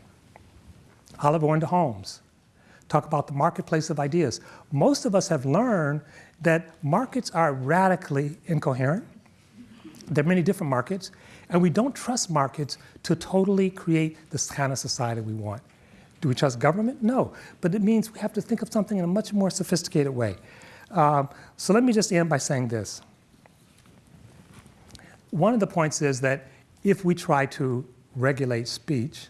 Oliver Wendell Holmes, talk about the marketplace of ideas. Most of us have learned that markets are radically incoherent. There are many different markets, and we don't trust markets to totally create this kind of society we want. Do we trust government? No, but it means we have to think of something in a much more sophisticated way. Um, so let me just end by saying this. One of the points is that if we try to regulate speech,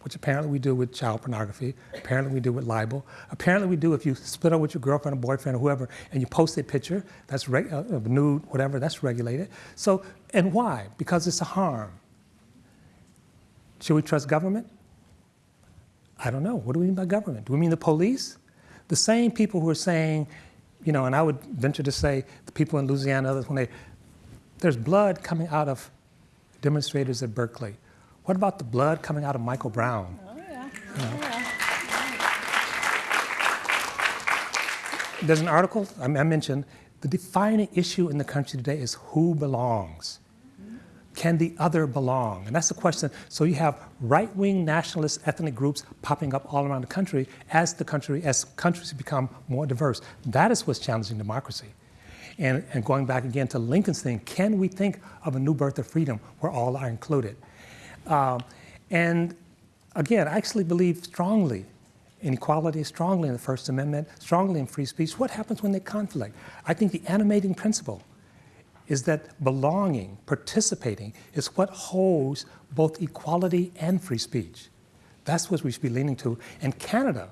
which apparently we do with child pornography, apparently we do with libel, apparently we do if you split up with your girlfriend or boyfriend or whoever and you post a picture that's reg- uh, uh, nude, whatever, that's regulated. So, and why? Because it's a harm. Should we trust government? I don't know. What do we mean by government? Do we mean the police? The same people who are saying, you know, and I would venture to say the people in Louisiana, others, when they, there's blood coming out of demonstrators at Berkeley. What about the blood coming out of Michael Brown? Oh, yeah. Oh, There's an article I I mentioned, the defining issue in the country today is who belongs. Mm-hmm. Can the other belong? And that's the question. So you have right-wing nationalist ethnic groups popping up all around the country as the country, as countries become more diverse. That is what's challenging democracy. And, and going back again to Lincoln's thing, can we think of a new birth of freedom where all are included? Um, and again, I actually believe strongly in equality, strongly in the First Amendment, strongly in free speech. What happens when they conflict? I think the animating principle is that belonging, participating, is what holds both equality and free speech. That's what we should be leaning to. And Canada,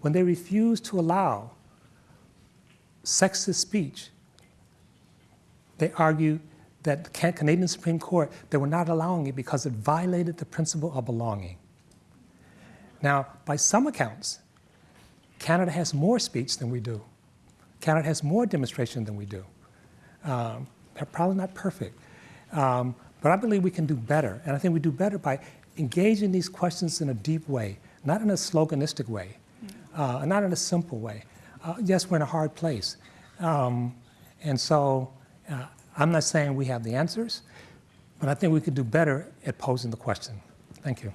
when they refuse to allow sexist speech, they argue that the Canadian Supreme Court, they were not allowing it because it violated the principle of belonging. Now, by some accounts, Canada has more speech than we do. Canada has more demonstration than we do. Um, they're probably not perfect. Um, but I believe we can do better. And I think we do better by engaging these questions in a deep way, not in a sloganistic way, uh, not in a simple way. Uh, yes, we're in a hard place. Um, and so uh, I'm not saying we have the answers, but I think we could do better at posing the question. Thank you.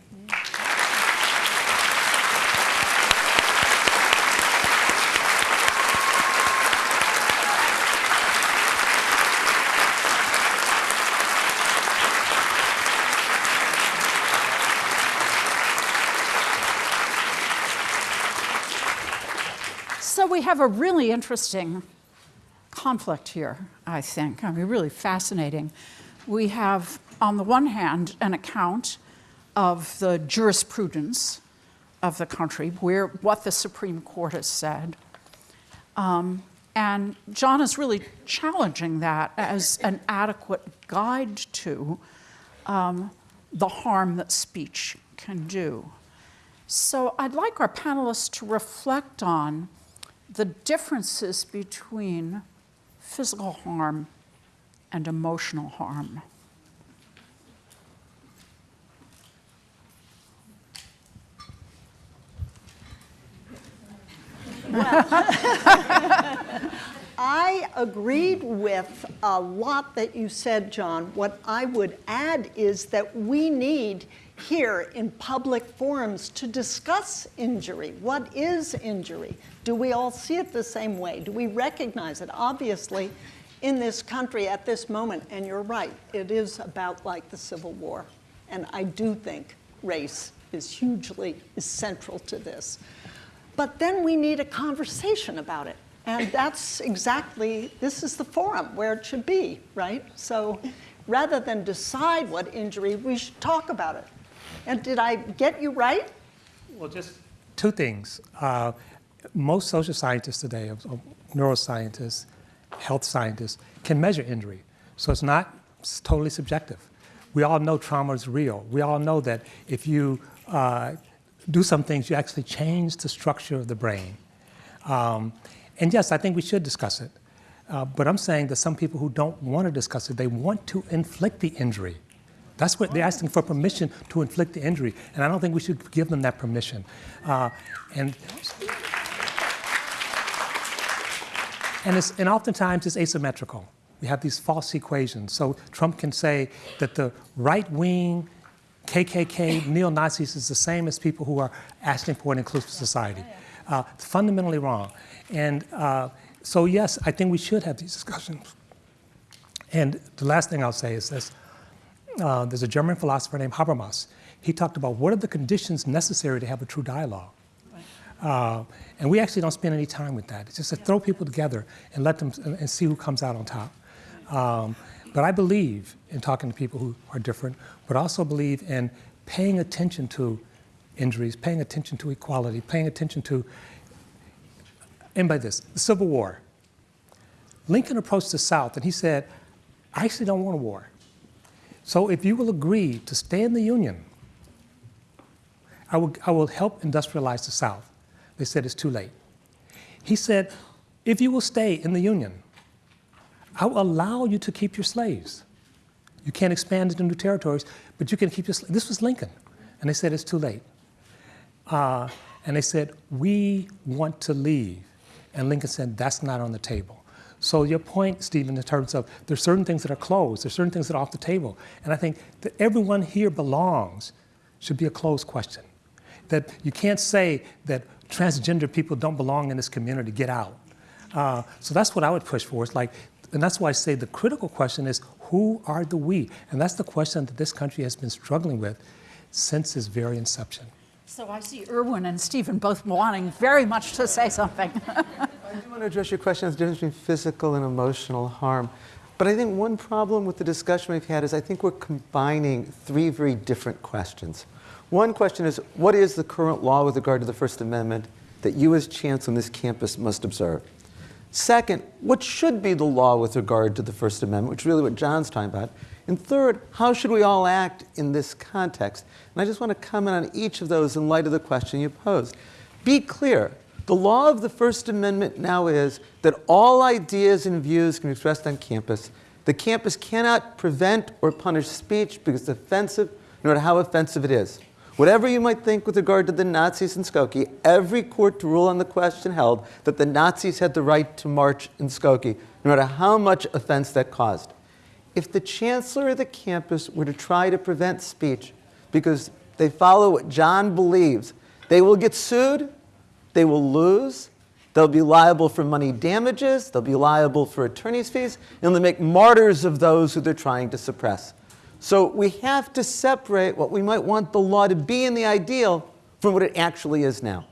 So we have a really interesting conflict here, I think. I mean, really fascinating. We have, on the one hand, an account of the jurisprudence of the country, where what the Supreme Court has said. Um, and John is really challenging that as an adequate guide to um, the harm that speech can do. So I'd like our panelists to reflect on the differences between physical harm and emotional harm. *laughs* I agreed with a lot that you said, John. What I would add is that we need here in public forums to discuss injury. What is injury? Do we all see it the same way? Do we recognize it? Obviously, in this country at this moment, and you're right, it is about like the Civil War. And I do think race is hugely is central to this. But then we need a conversation about it. And that's exactly, this is the forum where it should be, right? So rather than decide what injury, we should talk about it. And did I get you right? Well, just two things. Uh, most social scientists today, of- of neuroscientists, health scientists, can measure injury. So it's not It's totally subjective. We all know trauma is real. We all know that if you uh, do some things, you actually change the structure of the brain. Um, and yes, I think we should discuss it. Uh, but I'm saying that some people who don't want to discuss it, they want to inflict the injury. That's what they're asking for permission to inflict the injury. And I don't think we should give them that permission. Uh, and and, it's, and oftentimes it's asymmetrical. We have these false equations. So Trump can say that the right wing KKK neo Nazis is the same as people who are asking for an inclusive society. Uh, it's fundamentally wrong. And uh, so, yes, I think we should have these discussions. And the last thing I'll say is this uh, there's a German philosopher named Habermas. He talked about what are the conditions necessary to have a true dialogue. Uh, and we actually don't spend any time with that. It's just to throw people together and let them and, and see who comes out on top. Um, but I believe in talking to people who are different, but also believe in paying attention to injuries, paying attention to equality, paying attention to, and by this, the Civil War. Lincoln approached the South and he said, I actually don't want a war. So if you will agree to stay in the Union, I will, I will help industrialize the South. They said it's too late. He said, if you will stay in the Union, I will allow you to keep your slaves. You can't expand into new territories, but you can keep your slaves. This was Lincoln. And they said, it's too late. Uh, and they said, we want to leave. And Lincoln said, that's not on the table. So your point, Steven, in terms of there's certain things that are closed, there's certain things that are off the table. And I think that everyone here belongs should be a closed question. That you can't say that transgender people don't belong in this community, get out. Uh, so that's what I would push for. It's like, and that's why I say the critical question is who are the we? And that's the question that this country has been struggling with since its very inception. So I see Erwin and Steven both wanting very much to say something. *laughs* I do want to address your question on the difference between physical and emotional harm. But I think one problem with the discussion we've had is I think we're combining three very different questions. One question is, what is the current law with regard to the First Amendment that you as chancellor on this campus must observe? Second, what should be the law with regard to the First Amendment, which is really what John's talking about? And third, how should we all act in this context? And I just want to comment on each of those in light of the question you posed. Be clear, the law of the First Amendment now is that all ideas and views can be expressed on campus. The campus cannot prevent or punish speech because it's offensive, no matter how offensive it is. Whatever you might think with regard to the Nazis in Skokie, every court to rule on the question held that the Nazis had the right to march in Skokie, no matter how much offense that caused. If the chancellor of the campus were to try to prevent speech because they follow what John believes, they will get sued, they will lose, they'll be liable for money damages, they'll be liable for attorney's fees, and they'll make martyrs of those who they're trying to suppress. So we have to separate what we might want the law to be in the ideal from what it actually is now.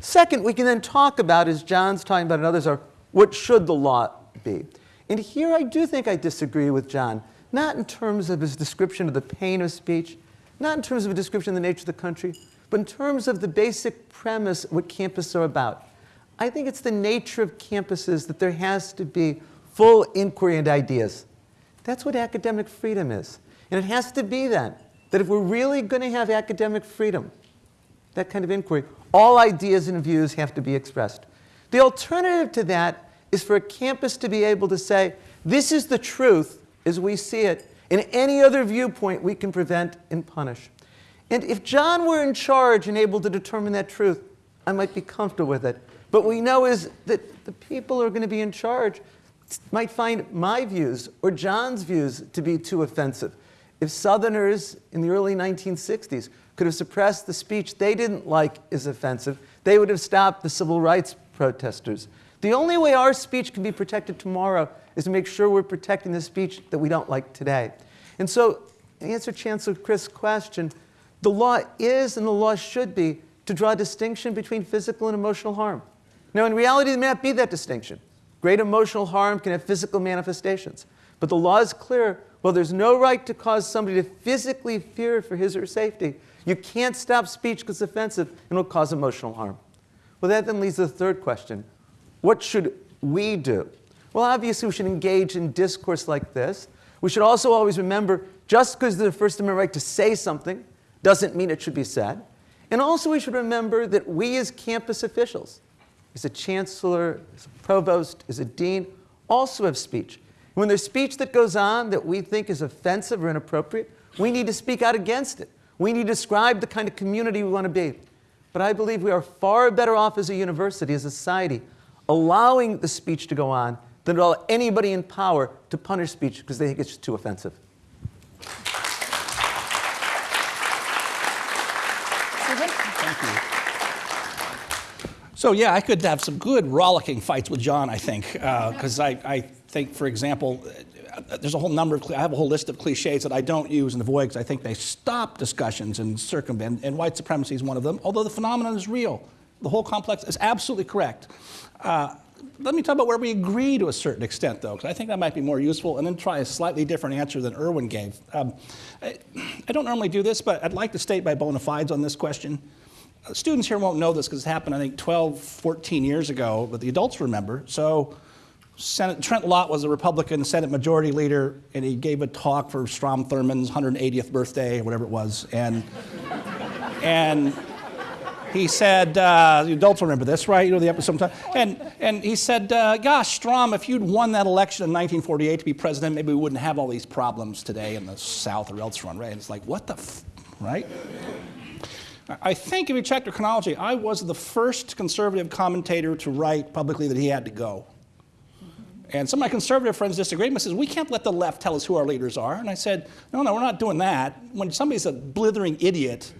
Second, we can then talk about, as John's talking about and others are, what should the law be? And here I do think I disagree with John, not in terms of his description of the pain of speech, not in terms of a description of the nature of the country, but in terms of the basic premise what campuses are about. I think it's the nature of campuses that there has to be full inquiry and ideas. That's what academic freedom is. And it has to be that, that if we're really going to have academic freedom, that kind of inquiry, all ideas and views have to be expressed. The alternative to that is for a campus to be able to say, this is the truth as we see it, and any other viewpoint we can prevent and punish. And if John were in charge and able to determine that truth, I might be comfortable with it. But we know is that the people who are going to be in charge might find my views or John's views to be too offensive. If Southerners in the early 1960s could have suppressed the speech they didn't like as offensive, they would have stopped the civil rights protesters. The only way our speech can be protected tomorrow is to make sure we're protecting the speech that we don't like today. And so, to answer Chancellor Chris' question, the law is and the law should be to draw a distinction between physical and emotional harm. Now, in reality, there may not be that distinction. Great emotional harm can have physical manifestations. But the law is clear. Well, there's no right to cause somebody to physically fear for his or her safety. You can't stop speech because it's offensive and will cause emotional harm. Well, that then leads to the third question. What should we do? Well, obviously, we should engage in discourse like this. We should also always remember just because there's a First Amendment right to say something doesn't mean it should be said. And also, we should remember that we, as campus officials, as a chancellor, as a provost, as a dean, also have speech. When there's speech that goes on that we think is offensive or inappropriate, we need to speak out against it. We need to describe the kind of community we want to be. But I believe we are far better off as a university, as a society, allowing the speech to go on than to allow anybody in power to punish speech because they think it's too offensive. So yeah, I could have some good rollicking fights with John, I think, because I, I think, for example, uh, there's a whole number of, I have a whole list of cliches that I don't use and avoid because I think they stop discussions and circumvent, and white supremacy is one of them, although the phenomenon is real. The whole complex is absolutely correct. Uh, let me talk about where we agree to a certain extent, though, because I think that might be more useful, and then try a slightly different answer than Erwin gave. Um, I, I don't normally do this, but I'd like to state my bona fides on this question. Uh, Students here won't know this because it happened, I think, 12, 14 years ago, but the adults remember. So Senate, Trent Lott was a Republican Senate Majority Leader, and he gave a talk for Strom Thurmond's 180th birthday, whatever it was. And, and he said, uh, the adults remember this, right? You know the episode. And, and he said, uh, gosh, Strom, if you'd won that election in 1948 to be president, maybe we wouldn't have all these problems today in the South or elsewhere, right? And it's like, what the, right? I think if you check the chronology, I was the first conservative commentator to write publicly that he had to go. And some of my conservative friends disagreed me, says, we can't let the left tell us who our leaders are. And I said, no, no, we're not doing that. When somebody's a blithering idiot,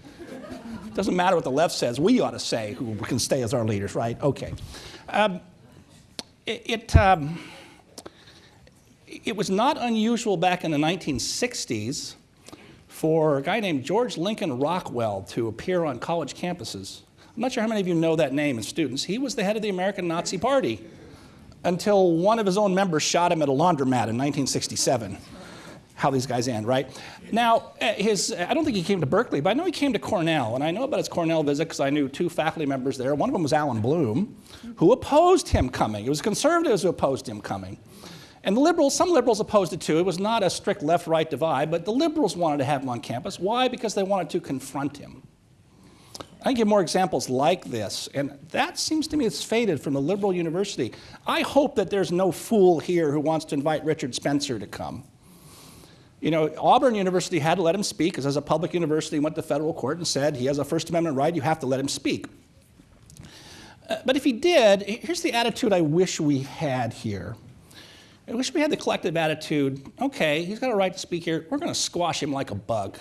doesn't matter what the left says, we ought to say who can stay as our leaders, right? Okay. Um, it, it, um, it was not unusual back in the 1960s for a guy named George Lincoln Rockwell to appear on college campuses. I'm not sure how many of you know that name as students. He was the head of the American Nazi Party until one of his own members shot him at a laundromat in 1967. How these guys end, right? Now, uh, his, I don't think he came to Berkeley, but I know he came to Cornell, and I know about his Cornell visit because I knew two faculty members there. One of them was Allan Bloom, who opposed him coming. It was conservatives who opposed him coming. And the liberals, some liberals opposed it too. It was not a strict left right divide, but the liberals wanted to have him on campus. Why? Because they wanted to confront him. I can give more examples like this, and that seems to me it's faded from the liberal university. I hope that there's no fool here who wants to invite Richard Spencer to come. You know, Auburn University had to let him speak because as a public university went to federal court and said he has a First Amendment right, you have to let him speak. Uh, but if he did, here's the attitude I wish we had here. I wish we had the collective attitude, okay, he's got a right to speak here, we're going to squash him like a bug.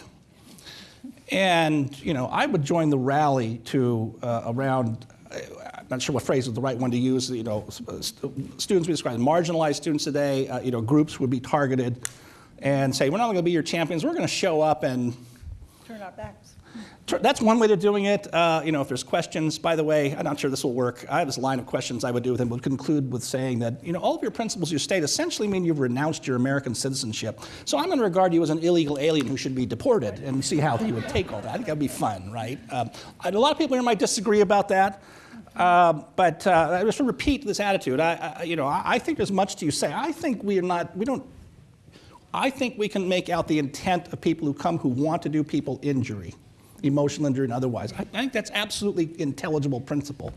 And, you know, I would join the rally to uh, around, I'm not sure what phrase is the right one to use, you know, st students we describe marginalized students today, uh, you know, groups would be targeted and say, we're not going to be your champions, we're going to show up and Turn our backs. that's one way of doing it. Uh, you know, if there's questions, by the way, I'm not sure this will work. I have this line of questions I would do with him. Would conclude with saying that you know all of your principles you state essentially mean you've renounced your American citizenship. So I'm going to regard you as an illegal alien who should be deported, and see how he would take all that. I think that'd be fun, right? Um, a lot of people here might disagree about that. Um, but uh, just to repeat this attitude, I, I, you know, I, I think there's much to you say. I think we are not, we don't I think we can make out the intent of people who come who want to do people injury, emotional injury and otherwise. I, think that's absolutely intelligible principle.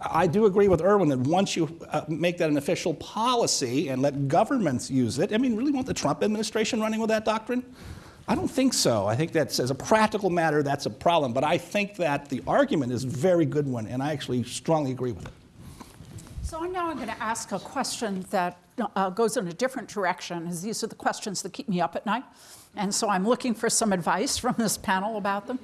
I do agree with Erwin that once you uh, make that an official policy and let governments use it, I mean, really want the Trump administration running with that doctrine? I don't think so. I think that's, as a practical matter, that's a problem. But I think that the argument is a very good one, and I actually strongly agree with it. So I'm now going to ask a question that uh, goes in a different direction, as these are the questions that keep me up at night. And so I'm looking for some advice *laughs* from this panel about them.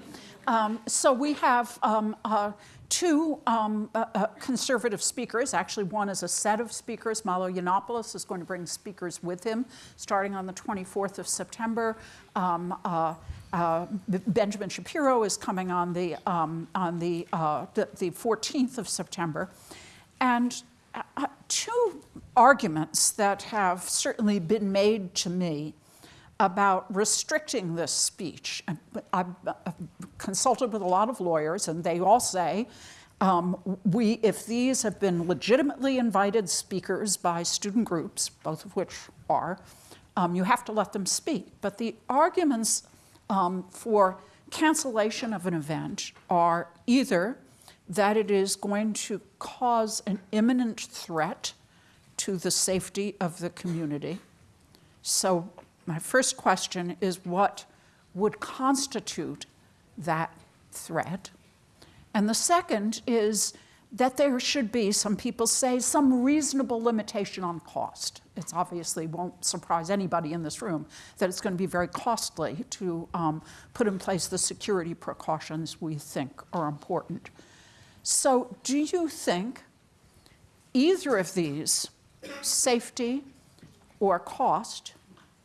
Um, so we have um, uh, two um, uh, uh, conservative speakers. Actually, one is a set of speakers. Milo Yiannopoulos is going to bring speakers with him starting on the 24th of September. Um, uh, uh, Benjamin Shapiro is coming on the, um, on the, uh, the, the 14th of September. And uh, two arguments that have certainly been made to me about restricting this speech. I've consulted with a lot of lawyers, and they all say, um, we, if these have been legitimately invited speakers by student groups, both of which are, um, you have to let them speak. But the arguments um, for cancellation of an event are either that it is going to cause an imminent threat to the safety of the community. So, my first question is what would constitute that threat? And the second is that there should be, some people say, some reasonable limitation on cost. It obviously won't surprise anybody in this room that it's going to be very costly to um, put in place the security precautions we think are important. So, do you think either of these, safety or cost,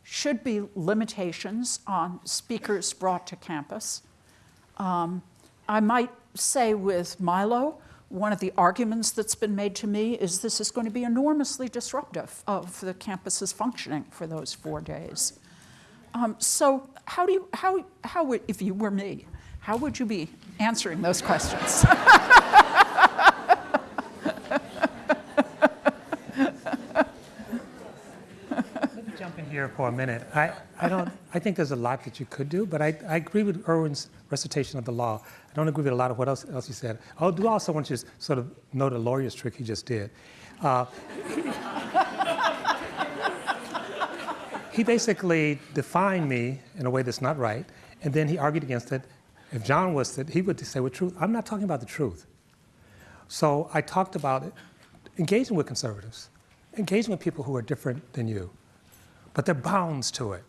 should be limitations on speakers brought to campus? Um, I might say with Milo, one of the arguments that's been made to me is this is going to be enormously disruptive of the campus's functioning for those four days. Um, so, how do you, how, how would, if you were me, how would you be answering those questions? *laughs* here for a minute. I, I don't, I think there's a lot that you could do, but I, I agree with Erwin's recitation of the law. I don't agree with a lot of what else, else he said. I do also want you to sort of know the lawyer's trick he just did. Uh, *laughs* he basically defined me in a way that's not right, and then he argued against it. If John was that, he would say with truth. I'm not talking about the truth. So I talked about it, engaging with conservatives, engaging with people who are different than you but there are bounds to it.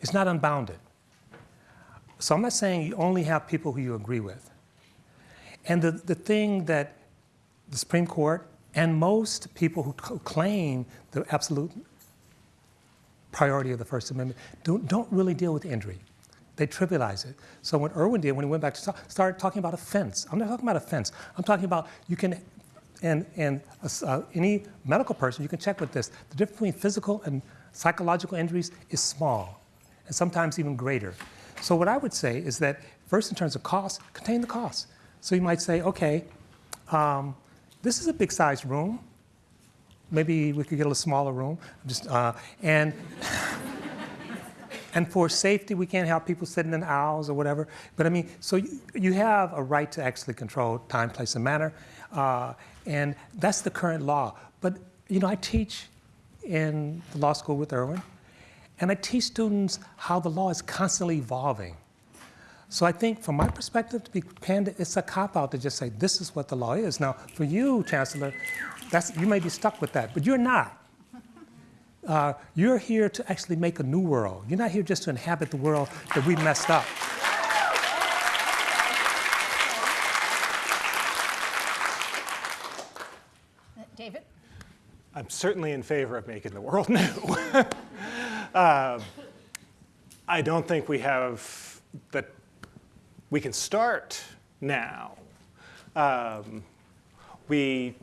It's not unbounded. So I'm not saying you only have people who you agree with. And the, the thing that the Supreme Court and most people who claim the absolute priority of the First Amendment don't, don't really deal with injury. They trivialize it. So when Erwin did, when he went back to talk, started talking about offense, I'm not talking about offense. I'm talking about you can, and, and uh, any medical person, you can check with this, the difference between physical and psychological injuries is small and sometimes even greater. So what I would say is that first in terms of cost, contain the cost. So you might say, okay, um, this is a big sized room. Maybe we could get a little smaller room. Just, uh, and, *laughs* and for safety, we can't have people sitting in aisles or whatever. But I mean, so you, you have a right to actually control time, place, and manner. Uh, and that's the current law. But, you know, I teach in the law school with Erwin, and I teach students how the law is constantly evolving. So I think from my perspective, to be candid, it's a cop-out to just say, this is what the law is. Now, for you, Chancellor, that's, you may be stuck with that, but you're not. Uh, you're here to actually make a new world. You're not here just to inhabit the world that we messed up. I'm certainly in favor of making the world *laughs* new. uh, I don't think we have that. We can start now. Um, we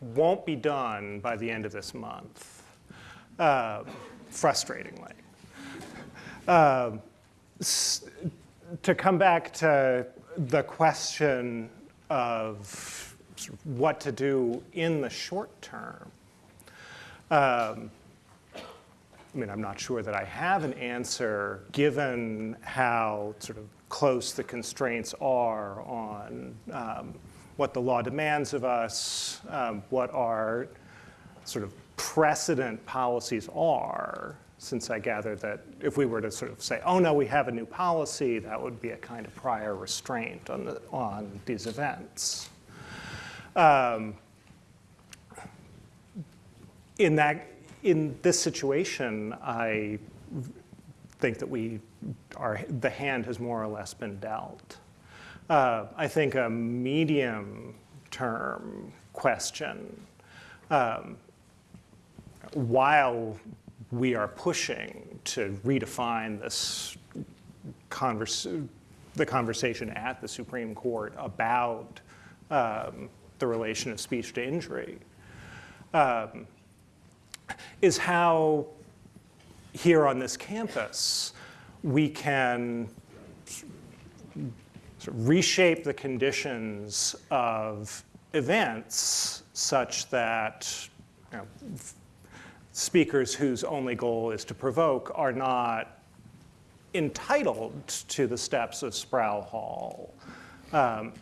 won't be done by the end of this month, uh, frustratingly. Uh, to come back to the question of what to do in the short term, um, I mean, I'm not sure that I have an answer given how sort of close the constraints are on um, what the law demands of us, um, what our sort of precedent policies are, since I gather that if we were to sort of say, oh no, we have a new policy, that would be a kind of prior restraint on, the, on these events. Um, in that, in this situation, I think that we are, the hand has more or less been dealt. Uh, I think a medium term question, um, while we are pushing to redefine this converse, the conversation at the Supreme Court about um, the relation of speech to injury, um, is how here on this campus we can sort of reshape the conditions of events such that you know, speakers whose only goal is to provoke are not entitled to the steps of Sproul Hall um,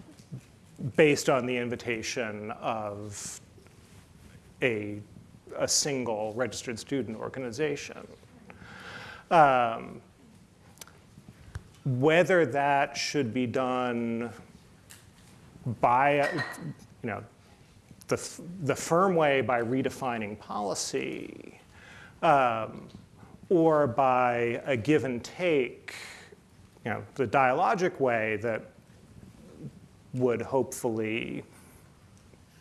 based on the invitation of a, a single registered student organization. Um, whether that should be done by, you know, the, the firm way by redefining policy um, or by a give and take, you know, the dialogic way that would hopefully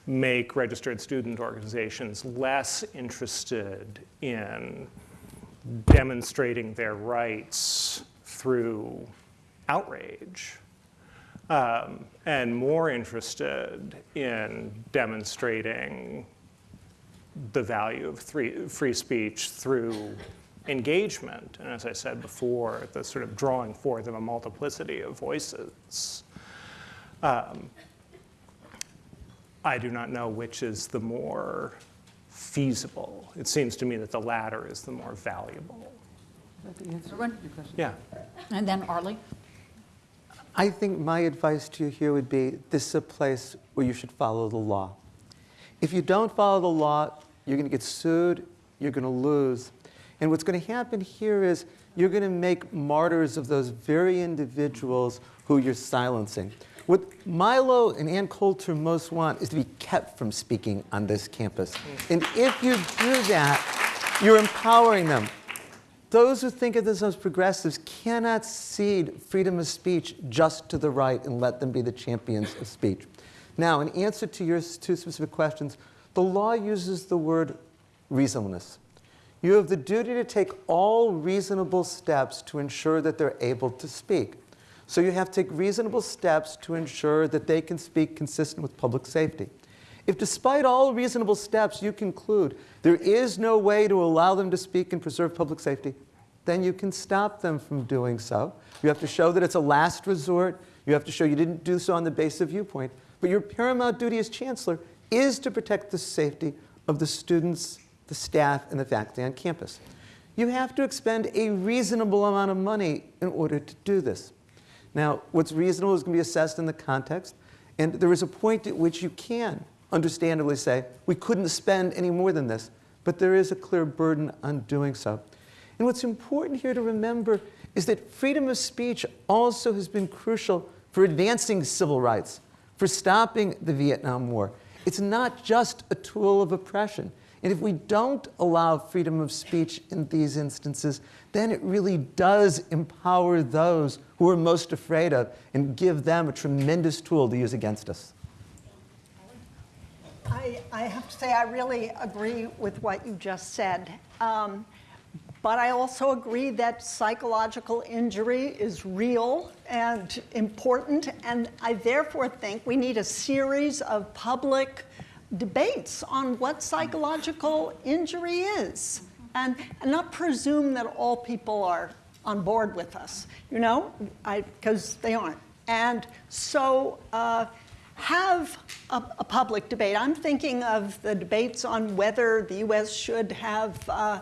make registered student organizations less interested in demonstrating their rights through outrage um, and more interested in demonstrating the value of free, free speech through engagement. And as I said before, the sort of drawing forth of a multiplicity of voices. Um, I do not know which is the more feasible. It seems to me that the latter is the more valuable. Yeah. And then Arlie? I think my advice to you here would be this is a place where you should follow the law. If you don't follow the law, you're going to get sued, you're going to lose. And what's going to happen here is you're going to make martyrs of those very individuals who you're silencing. What Milo and Ann Coulter most want is to be kept from speaking on this campus. Mm. And if you do that, you're empowering them. Those who think of themselves as progressives cannot cede freedom of speech just to the right and let them be the champions of speech. Now, in answer to your two specific questions, the law uses the word reasonableness. You have the duty to take all reasonable steps to ensure that they're able to speak. So you have to take reasonable steps to ensure that they can speak consistent with public safety. If despite all reasonable steps you conclude there is no way to allow them to speak and preserve public safety, then you can stop them from doing so. You have to show that it's a last resort. You have to show you didn't do so on the basis of viewpoint. But your paramount duty as chancellor is to protect the safety of the students, the staff, and the faculty on campus. You have to expend a reasonable amount of money in order to do this. Now, what's reasonable is going to be assessed in the context, and there is a point at which you can understandably say, we couldn't spend any more than this, but there is a clear burden on doing so. And what's important here to remember is that freedom of speech also has been crucial for advancing civil rights, for stopping the Vietnam War. It's not just a tool of oppression. And if we don't allow freedom of speech in these instances, then it really does empower those who are most afraid of and give them a tremendous tool to use against us. I, I have to say, I really agree with what you just said. Um, but I also agree that psychological injury is real and important, and I therefore think we need a series of public debates on what psychological injury is, and, and not presume that all people are on board with us, you know, because they aren't. And so uh, have a, a, public debate. I'm thinking of the debates on whether the U.S. should have uh,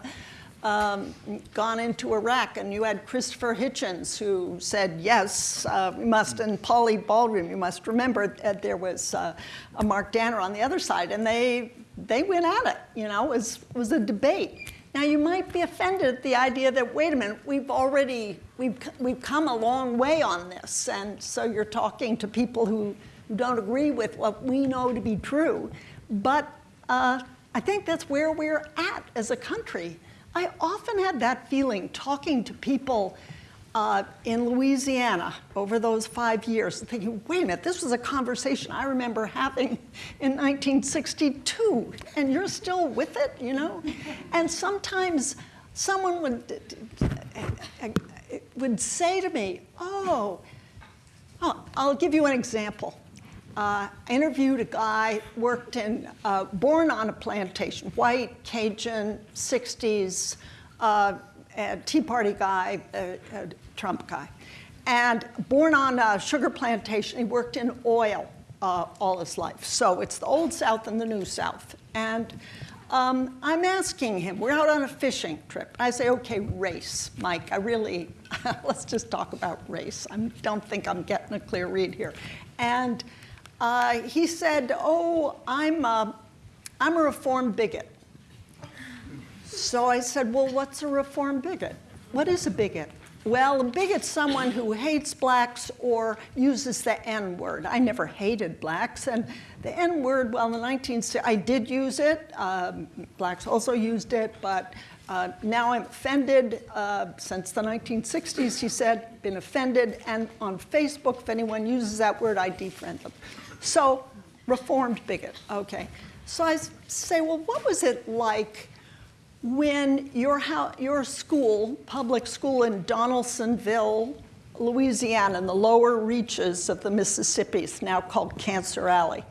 um, gone into Iraq, and you had Christopher Hitchens who said, yes, uh, we must, and Pauli Baldwin, you must remember that there was uh, a Mark Danner on the other side, and they, they went at it, you know, it was, it was a debate. Now you might be offended at the idea that, wait a minute, we've already, we've, we've come a long way on this, and so you're talking to people who, who don't agree with what we know to be true. But uh, I think that's where we're at as a country. I often had that feeling talking to people uh, in Louisiana over those five years, thinking, wait a minute, this was a conversation I remember having in 1962, and you're still with it, you know? *laughs* And sometimes someone would, would say to me, oh, oh I'll give you an example. Uh, I interviewed a guy, worked in, uh, born on a plantation, white, Cajun, 60s, uh, Tea Party guy, Trump guy. And born on a sugar plantation, he worked in oil uh, all his life. So it's the old South and the new South. And um, I'm asking him, we're out on a fishing trip. I say, okay, race, Mike, I really, *laughs* let's just talk about race. I don't think I'm getting a clear read here. And uh, he said, oh, I'm a, I'm a reformed bigot. So I said, well, what's a reformed bigot? What is a bigot? Well, a bigot's someone who hates blacks or uses the N word. I never hated blacks, and the N word, well, in the 1960s, I did use it. Um, blacks also used it, but uh, now I'm offended. Uh, since the 1960s, he said, been offended, and on Facebook, if anyone uses that word, I defriend them. So, reformed bigot, okay. So I say, well, what was it like when your, your school, public school in Donaldsonville, Louisiana, in the lower reaches of the Mississippi, is now called Cancer Alley.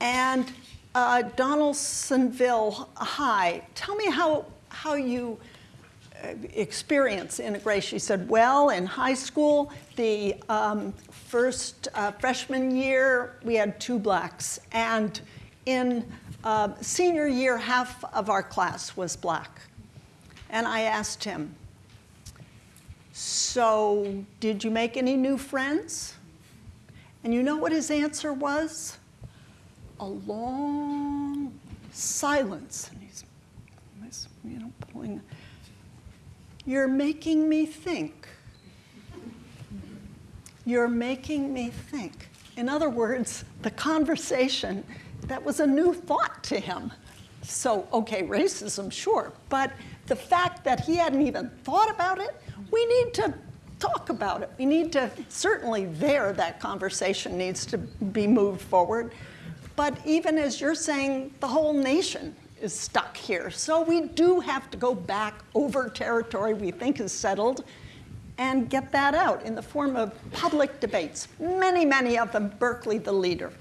And uh, Donaldsonville High, tell me how, how you uh, experience integration. She said, well, in high school, the um, first uh, freshman year, we had two blacks. And in uh, senior year, half of our class was black. And I asked him, So, did you make any new friends? And you know what his answer was? A long silence. And he's, you know, pulling. You're making me think. You're making me think. In other words, the conversation that was a new thought to him. So, okay, racism, sure, but the fact that he hadn't even thought about it, we need to talk about it. We need to, certainly there, that conversation needs to be moved forward. But even as you're saying, the whole nation is stuck here. So we do have to go back over territory we think is settled and get that out in the form of public debates. Many, many of them, Berkeley the leader.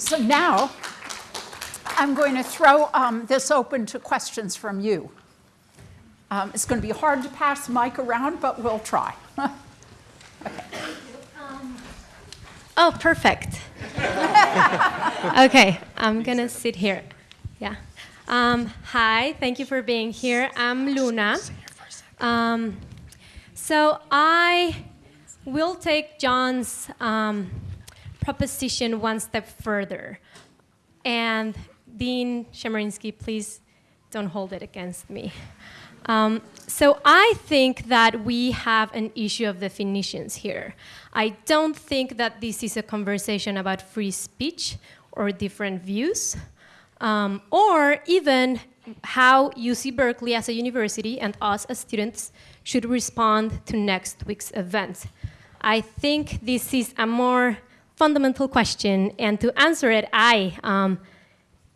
So now I'm going to throw um, this open to questions from you. Um, it's going to be hard to pass the mic around, but we'll try. *laughs* okay. um, oh, perfect. *laughs* okay, I'm going to sit here. Yeah. Um, hi, thank you for being here. I'm Luna. Um, so I will take John's um, proposition one step further. And Dean Chemerinsky, please don't hold it against me. Um, so I think that we have an issue of definitions here. I don't think that this is a conversation about free speech or different views, um, or even how UC Berkeley as a university and us as students should respond to next week's events. I think this is a more fundamental question, and to answer it, I um,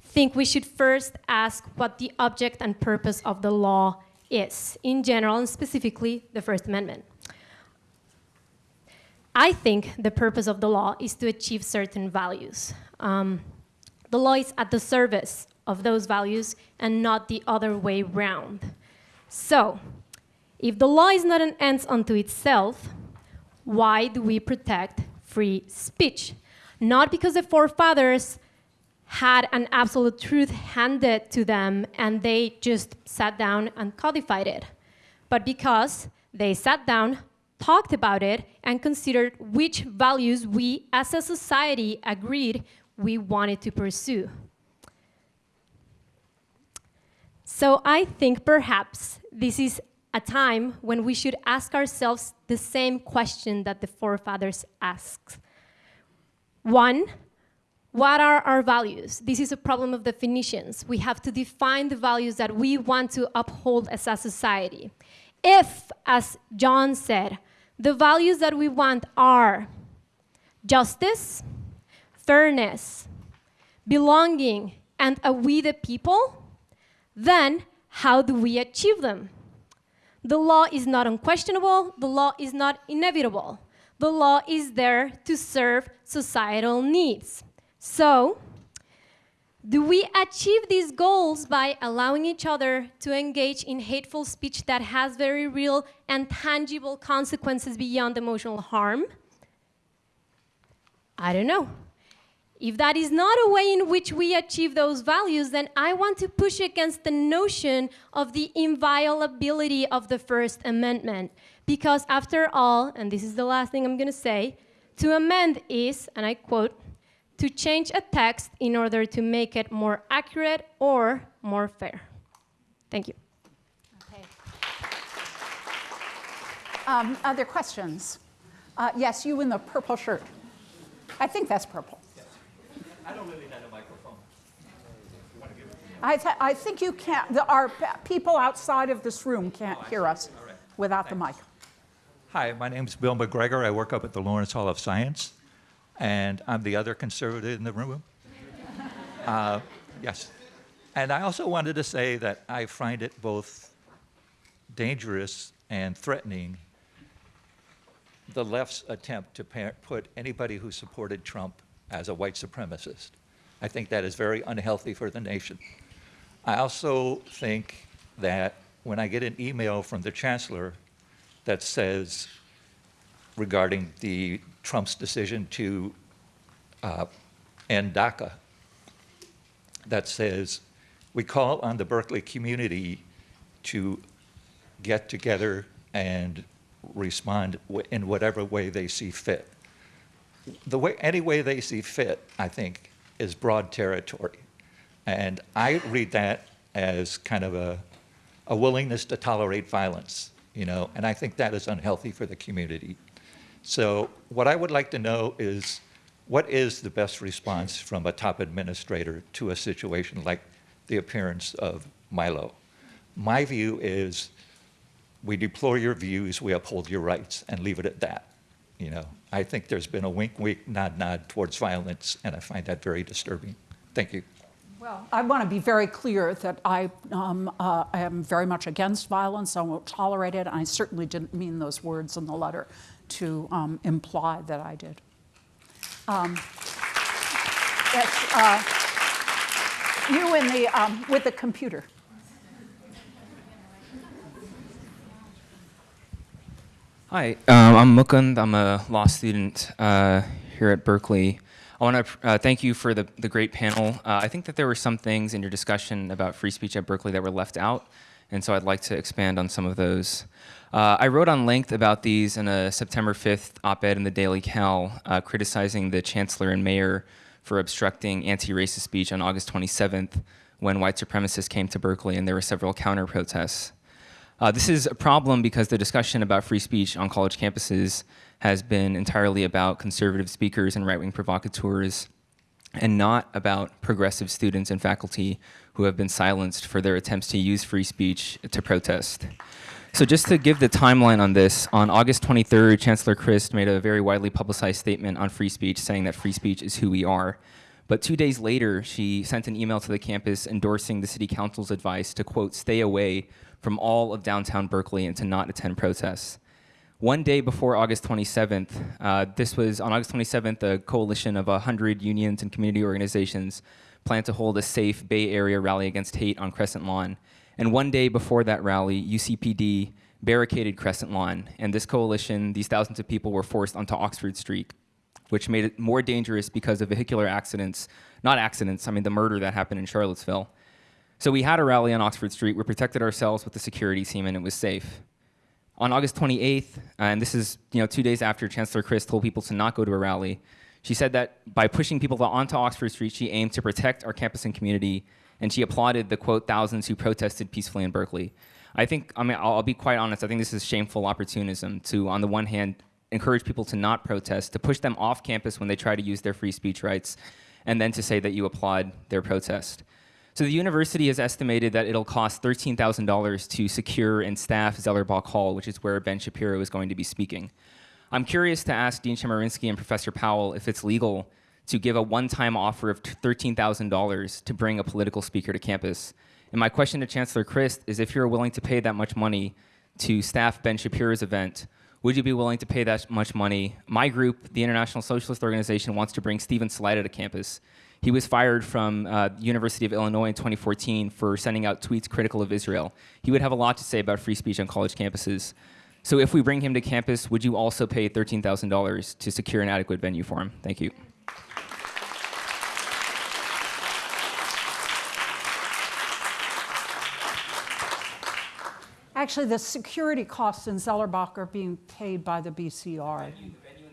think we should first ask what the object and purpose of the law is, in general and specifically the First Amendment. I think the purpose of the law is to achieve certain values. Um, the law is at the service of those values and not the other way round. So, if the law is not an end unto itself, why do we protect free speech. Not because the forefathers had an absolute truth handed to them and they just sat down and codified it, but because they sat down, talked about it, and considered which values we as a society agreed we wanted to pursue. So I think perhaps this is a time when we should ask ourselves the same question that the forefathers asked. One, what are our values? This is a problem of definitions. We have to define the values that we want to uphold as a society. If, as John said, the values that we want are justice, fairness, belonging, and a we the people, then how do we achieve them? The law is not unquestionable, the law is not inevitable. The law is there to serve societal needs. So, do we achieve these goals by allowing each other to engage in hateful speech that has very real and tangible consequences beyond emotional harm? I don't know. If that is not a way in which we achieve those values, then I want to push against the notion of the inviolability of the First Amendment. Because after all, and this is the last thing I'm going to say, to amend is, and I quote, to change a text in order to make it more accurate or more fair. Thank you. Okay. Um, Other questions? Uh, Yes, you in the purple shirt. I think that's purple. I don't really have a microphone. I, th- I think you can't, the, our people outside of this room can't hear us All right. without the mic. Hi, my name is Bill McGregor. I work up at the Lawrence Hall of Science, and I'm the other conservative in the room. Uh, yes. And I also wanted to say that I find it both dangerous and threatening the left's attempt to put anybody who supported Trump as a white supremacist. I think that is very unhealthy for the nation. I also think that when I get an email from the chancellor that says regarding the Trump's decision to uh, end DACA, that says we call on the Berkeley community to get together and respond in whatever way they see fit. The way, any way they see fit, I think, is broad territory. And I read that as kind of a, a willingness to tolerate violence, you know, and I think that is unhealthy for the community. So what I would like to know is what is the best response from a top administrator to a situation like the appearance of Milo? My view is we deplore your views, we uphold your rights, and leave it at that. You know, I think there's been a wink, wink, nod, nod towards violence, and I find that very disturbing. Thank you. Well, I want to be very clear that I, um, uh, I am very much against violence. I won't tolerate it. I certainly didn't mean those words in the letter to um, imply that I did. Um, uh, you in the, um, with the computer. Hi, um, I'm Mukund. I'm a law student uh, here at Berkeley. I want to uh, thank you for the, the great panel. Uh, I think that there were some things in your discussion about free speech at Berkeley that were left out, and so I'd like to expand on some of those. Uh, I wrote on length about these in a September 5th op-ed in the Daily Cal, uh, criticizing the chancellor and mayor for obstructing anti-racist speech on August 27th when white supremacists came to Berkeley and there were several counter-protests. Uh, this is a problem because the discussion about free speech on college campuses has been entirely about conservative speakers and right-wing provocateurs and not about progressive students and faculty who have been silenced for their attempts to use free speech to protest. So just to give the timeline on this, on August 23rd, Chancellor Christ made a very widely publicized statement on free speech saying that free speech is who we are. But two days later, she sent an email to the campus endorsing the city council's advice to, quote, stay away from all of downtown Berkeley and to not attend protests. One day before August 27th, uh, this was on August 27th, a coalition of 100 unions and community organizations planned to hold a safe Bay Area rally against hate on Crescent Lawn. And one day before that rally, UCPD barricaded Crescent Lawn, and this coalition, these thousands of people were forced onto Oxford Street, which made it more dangerous because of vehicular accidents, not accidents, I mean the murder that happened in Charlottesville. So we had a rally on Oxford Street, we protected ourselves with the security team, and it was safe. On August 28th, uh, and this is you know two days after Chancellor Christ told people to not go to a rally, she said that by pushing people onto Oxford Street, she aimed to protect our campus and community, and she applauded the quote thousands who protested peacefully in Berkeley. I think, I mean, I'll, I'll be quite honest. I think this is shameful opportunism to, on the one hand, encourage people to not protest, to push them off campus when they try to use their free speech rights, and then to say that you applaud their protest. So the university has estimated that it'll cost $13,000 to secure and staff Zellerbach Hall, which is where Ben Shapiro is going to be speaking. I'm curious to ask Dean Chemerinsky and Professor Powell if it's legal to give a one-time offer of $13,000 to bring a political speaker to campus. And my question to Chancellor Christ is if you're willing to pay that much money to staff Ben Shapiro's event, would you be willing to pay that much money? My group, the International Socialist Organization, wants to bring Steven Salaita to campus. He was fired from uh, University of Illinois in 2014 for sending out tweets critical of Israel. He would have a lot to say about free speech on college campuses. So if we bring him to campus, would you also pay $13,000 to secure an adequate venue for him? Thank you. Actually, the security costs in Zellerbach are being paid by the BCR. The venue, the venue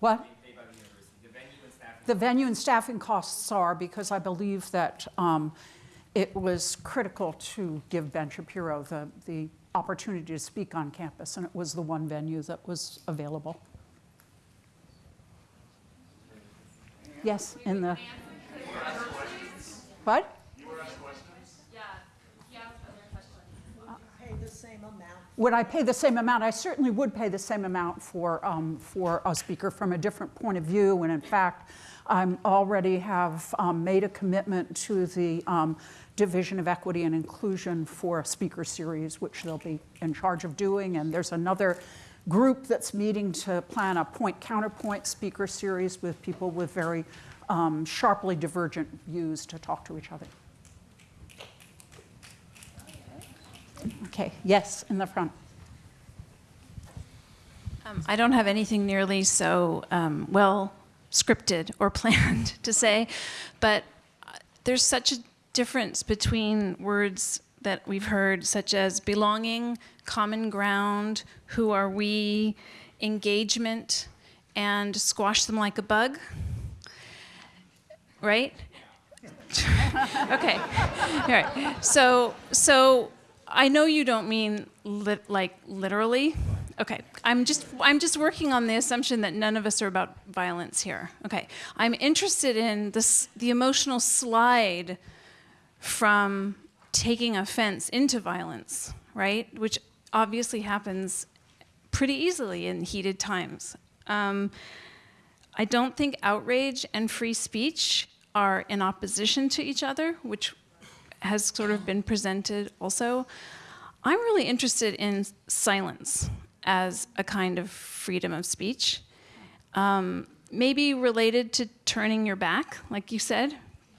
what? The venue and staffing costs are because I believe that um, it was critical to give Ben Shapiro the, the opportunity to speak on campus, and it was the one venue that was available. Yes, in the. What? Would I pay the same amount? I certainly would pay the same amount for, um, for a speaker from a different point of view. And in fact, I already have um, made a commitment to the um, Division of Equity and Inclusion for a speaker series, which they'll be in charge of doing. And there's another group that's meeting to plan a point counterpoint speaker series with people with very um, sharply divergent views to talk to each other. Okay, yes, in the front. Um, I don't have anything nearly so um, well scripted or *laughs* planned to say, but there's such a difference between words that we've heard, such as belonging, common ground, who are we, engagement, and squash them like a bug. Right? *laughs* okay. All right. So, so I know you don't mean lit, like literally. Okay. I'm just I'm just working on the assumption that none of us are about violence here. Okay. I'm interested in this the emotional slide from taking offense into violence, right? Which obviously happens pretty easily in heated times. Um, I don't think outrage and free speech are in opposition to each other, which has sort of been presented also. I'm really interested in silence as a kind of freedom of speech. Um, maybe related to turning your back, like you said,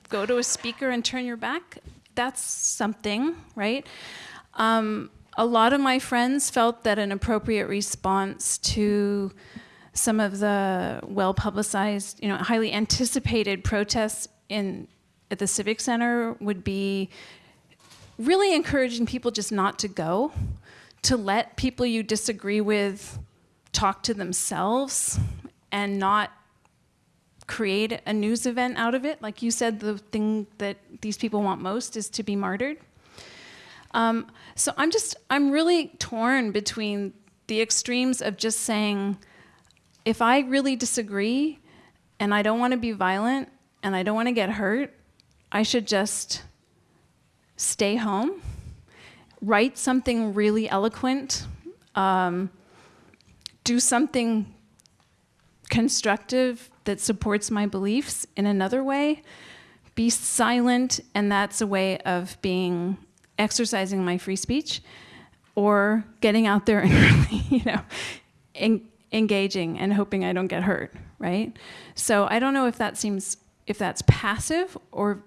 go to a speaker and turn your back. That's something, right? Um, a lot of my friends felt that an appropriate response to some of the well publicized, you know, highly anticipated protests in at the Civic Center would be really encouraging people just not to go, to let people you disagree with talk to themselves and not create a news event out of it. Like you said, the thing that these people want most is to be martyred. Um, so I'm just, I'm really torn between the extremes of just saying, if I really disagree and I don't want to be violent and I don't want to get hurt, I should just stay home, write something really eloquent, um, do something constructive that supports my beliefs in another way, be silent, and that's a way of being exercising my free speech, or getting out there *laughs* and really, you know, en engaging and hoping I don't get hurt, right? So I don't know if that seems if that's passive or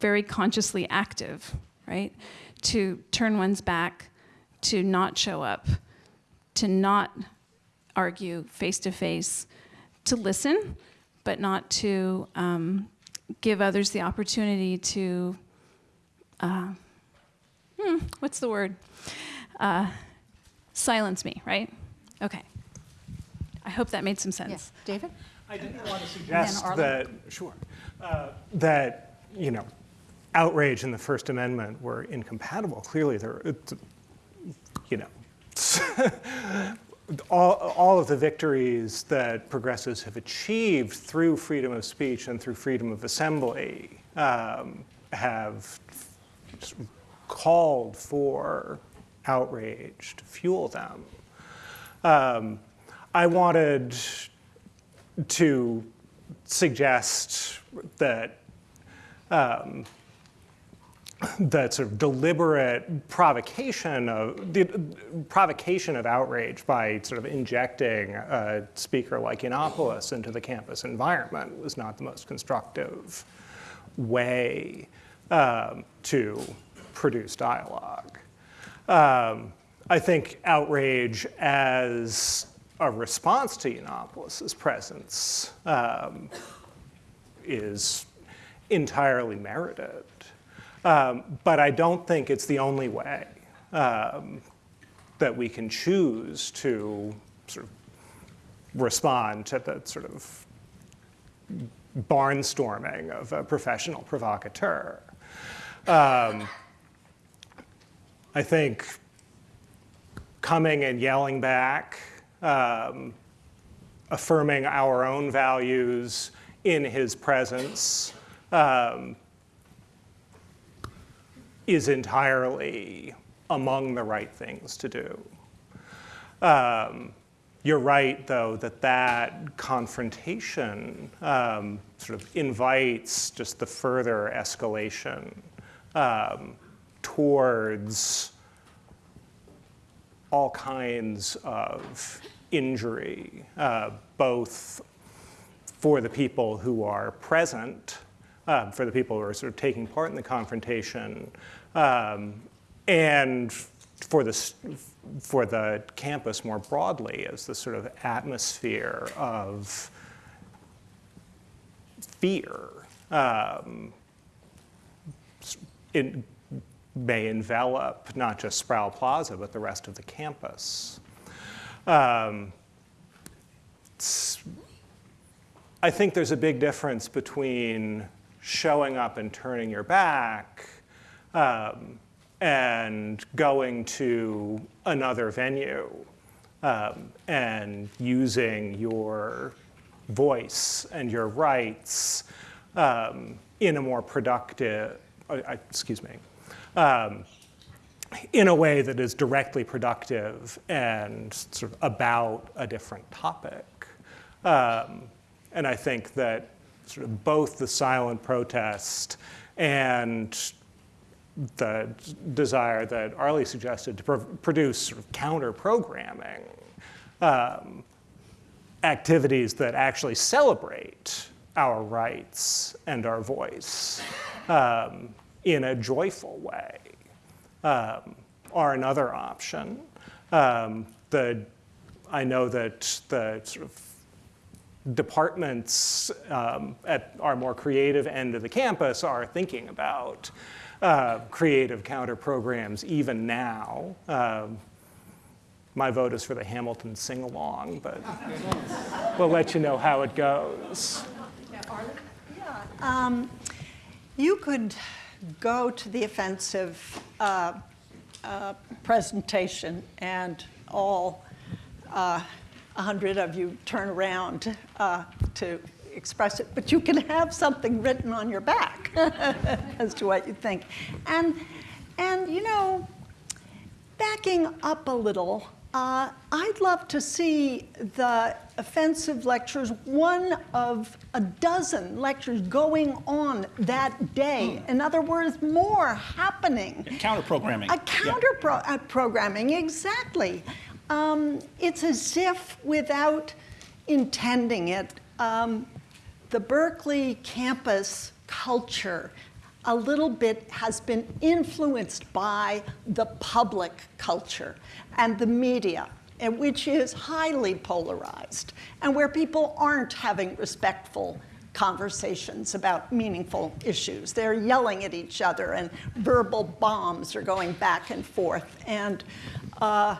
very consciously active, right? To turn one's back, to not show up, to not argue face to face, to listen, but not to um, give others the opportunity to, uh, hmm, what's the word? Uh, silence me, right? Okay. I hope that made some sense. Yes, David? I didn't want to suggest that, sure, uh, that, you know, outrage and the First Amendment were incompatible. Clearly, there, you know, *laughs* all, all of the victories that progressives have achieved through freedom of speech and through freedom of assembly um, have called for outrage to fuel them. Um, I wanted to suggest that um, that sort of deliberate provocation of the provocation of outrage by sort of injecting a speaker like Yiannopoulos into the campus environment was not the most constructive way um, to produce dialogue. Um, I think outrage as a response to Yiannopoulos' presence um, is entirely merited. Um, but I don't think it's the only way um, that we can choose to sort of respond to the sort of barnstorming of a professional provocateur. Um, I think coming and yelling back, um, affirming our own values in his presence um, is entirely among the right things to do. Um, you're right, though, that that confrontation um, sort of invites just the further escalation um, towards all kinds of injury, uh, both for the people who are present, uh, for the people who are sort of taking part in the confrontation, um, and for the, for the campus more broadly as the sort of atmosphere of fear. Um, it may envelop not just Sproul Plaza, but the rest of the campus. Um, I think there's a big difference between showing up and turning your back um, and going to another venue um, and using your voice and your rights um, in a more productive, uh, uh, excuse me, um, in a way that is directly productive and sort of about a different topic. Um, and I think that sort of both the silent protest and the desire that Arlie suggested to pro- produce sort of counter programming um, activities that actually celebrate our rights and our voice um, in a joyful way um, are another option. Um, the, I know that the sort of departments um, at our more creative end of the campus are thinking about uh, creative counter programs even now. Um, my vote is for the Hamilton sing along, but we'll let you know how it goes. Um, you could go to the offensive uh, uh, presentation and all uh, 100 of you turn around uh, to express it, but you can have something written on your back *laughs* as to what you think. And, and you know, backing up a little, uh, I'd love to see the offensive lectures, one of a dozen lectures going on that day. In other words, more happening. Counter programming. A counter pro- uh, programming, exactly. Um, it's as if without intending it, um, the Berkeley campus culture a little bit has been influenced by the public culture and the media, and which is highly polarized, and where people aren't having respectful conversations about meaningful issues. They're yelling at each other, and verbal bombs are going back and forth. And uh,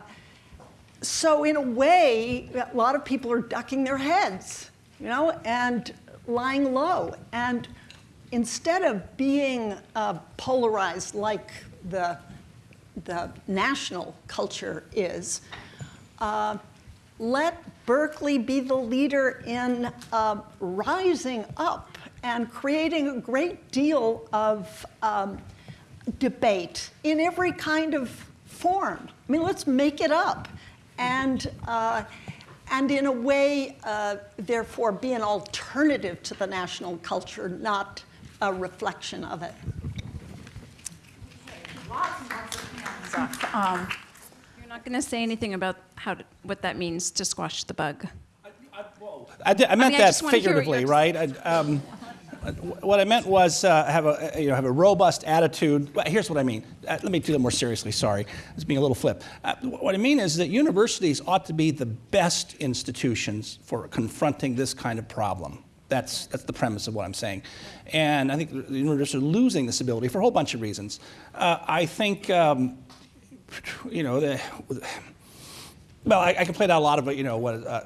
so, in a way, a lot of people are ducking their heads, you know, and lying low. And instead of being uh, polarized like the, the national culture is, uh, let Berkeley be the leader in uh, rising up and creating a great deal of um, debate in every kind of form. I mean, let's make it up. And, uh, and in a way, uh, therefore, be an alternative to the national culture, not a reflection of it. Um, You're not going to say anything about how to, what that means to squash the bug. I, did, I meant mean, that just wanna hear what figuratively, right? I, um, what I meant was uh, have a you know have a robust attitude. Here's what I mean. Uh, let me do that more seriously. Sorry, I was being a little flip. Uh, what I mean is that universities ought to be the best institutions for confronting this kind of problem. That's that's the premise of what I'm saying, and I think the universities are losing this ability for a whole bunch of reasons. Uh, I think. Um, you know, the, well, I, I can play that a lot of, you know, what uh,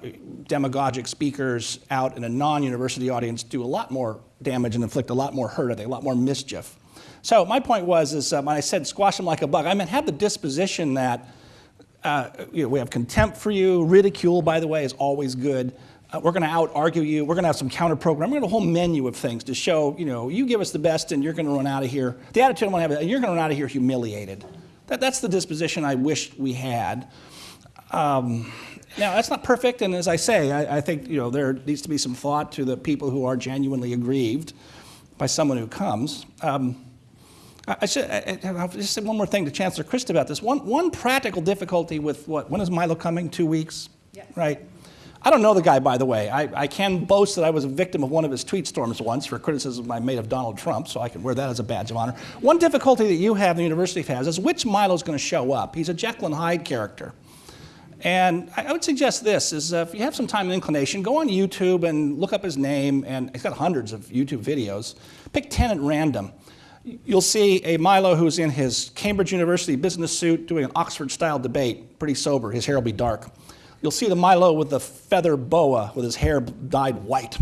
demagogic speakers out in a non-university audience do a lot more damage and inflict a lot more hurt, I a lot more mischief. So my point was, is um, when I said squash them like a bug, I meant have the disposition that uh, you know, we have contempt for you. Ridicule, by the way, is always good. Uh, we're going to out argue you. We're going to have some counter program. We're going to have a whole menu of things to show, you know, you give us the best and you're going to run out of here. The attitude I want to have, you're going to run out of here humiliated. That, that's the disposition I wish we had. Um, now, that's not perfect, and as I say, I, I, think you know, there needs to be some thought to the people who are genuinely aggrieved by someone who comes. Um, I, I should I, will just say one more thing to Chancellor Christ about this. One, one practical difficulty with what, when is Milo coming? Two weeks? Yes. Right? I don't know the guy, by the way. I, I can boast that I was a victim of one of his tweet storms once for criticism I made of Donald Trump, so I can wear that as a badge of honor. One difficulty that you have, the university has, is which Milo's going to show up. He's a Jekyll and Hyde character. And I would suggest this, is if you have some time and inclination, go on YouTube and look up his name, and he's got hundreds of YouTube videos. Pick 10 at random. You'll see a Milo who's in his Cambridge University business suit doing an Oxford-style debate, pretty sober, his hair will be dark. You'll see the Milo with the feather boa with his hair dyed white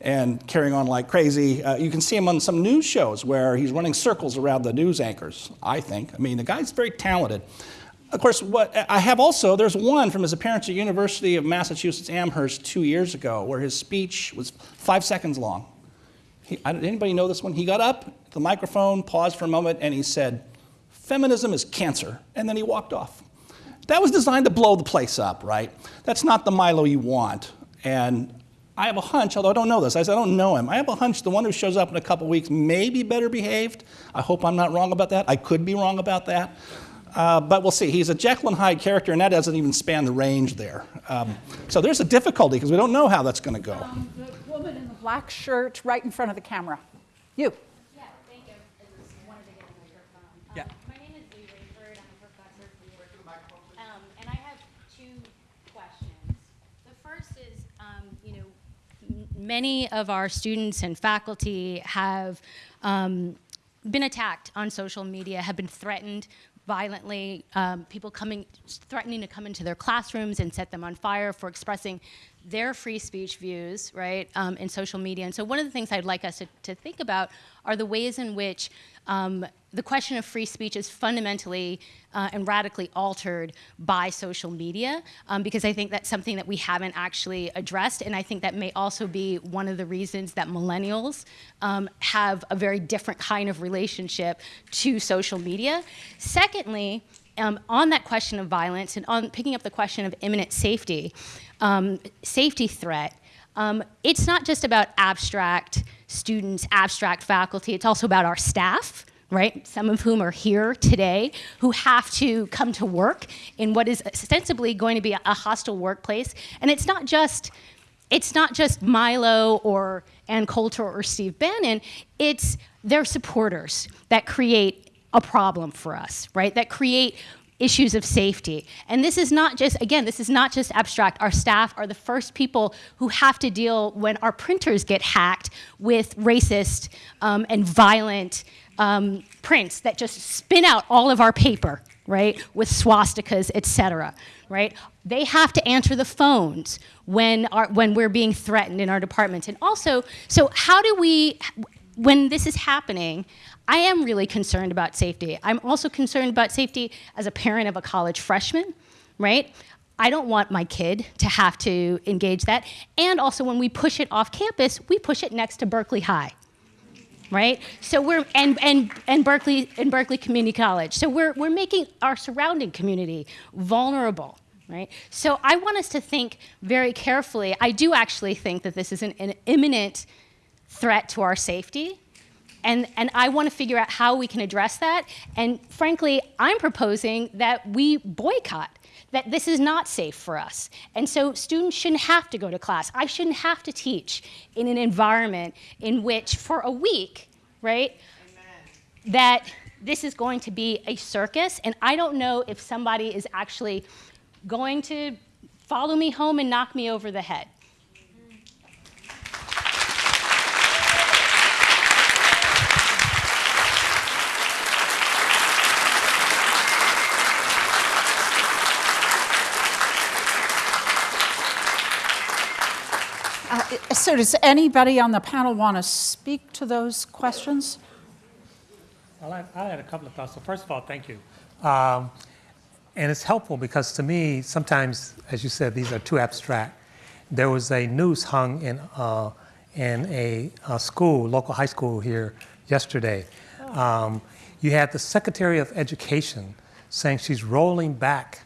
and carrying on like crazy. Uh, you can see him on some news shows where he's running circles around the news anchors, I think. I mean, the guy's very talented. Of course, what I have also, there's one from his appearance at University of Massachusetts Amherst two years ago where his speech was five seconds long. He, anybody know this one? He got up, the microphone, paused for a moment, and he said, feminism is cancer, and then he walked off. That was designed to blow the place up, right? That's not the Milo you want. And I have a hunch, although I don't know this, I don't know him. I have a hunch the one who shows up in a couple weeks may be better behaved. I hope I'm not wrong about that. I could be wrong about that. Uh, but we'll see. He's a Jekyll and Hyde character, and that doesn't even span the range there. Um, so there's a difficulty because we don't know how that's going to go. Um, the woman in the black shirt right in front of the camera. You. Yeah, thank you. I just wanted to get a microphone. Um, yeah. My name is Leigh Raiford. I'm a professor here. Um, and I have two questions. The first is, um, you know, many of our students and faculty have um, been attacked on social media, have been threatened violently, um, people coming, threatening to come into their classrooms and set them on fire for expressing their free speech views, right, um, in social media. And so one of the things I'd like us to, to think about are the ways in which um, the question of free speech is fundamentally uh, and radically altered by social media, um, because I think that's something that we haven't actually addressed, and I think that may also be one of the reasons that millennials um, have a very different kind of relationship to social media. Secondly, um, on that question of violence and on picking up the question of imminent safety, um, safety threat, um, it's not just about abstract students, abstract faculty, it's also about our staff, right? Some of whom are here today, who have to come to work in what is ostensibly going to be a hostile workplace. And it's not just, it's not just Milo or Ann Coulter or Steve Bannon, it's their supporters that create a problem for us, right? That create issues of safety. And this is not just, again, this is not just abstract. Our staff are the first people who have to deal when our printers get hacked with racist um, and violent um, prints that just spin out all of our paper, right, with swastikas, et cetera, right? They have to answer the phones when, our, when we're being threatened in our departments. And also, so how do we, when this is happening, I am really concerned about safety. I'm also concerned about safety as a parent of a college freshman, right? I don't want my kid to have to engage that. And also when we push it off campus, we push it next to Berkeley High, right? So we're, and, and, and Berkeley, and Berkeley Community College. So we're, we're making our surrounding community vulnerable, right? So I want us to think very carefully. I do actually think that this is an, an imminent threat to our safety. And, and I want to figure out how we can address that. And frankly, I'm proposing that we boycott, that this is not safe for us. And so students shouldn't have to go to class. I shouldn't have to teach in an environment in which for a week, right, Amen. that this is going to be a circus. And I don't know if somebody is actually going to follow me home and knock me over the head. So does anybody on the panel want to speak to those questions? I'll I had a couple of thoughts. So first of all, thank you. Um, and it's helpful because to me, sometimes, as you said, these are too abstract. There was a noose hung in, uh, in a, a school, local high school here yesterday. Um, you had the Secretary of Education saying she's rolling back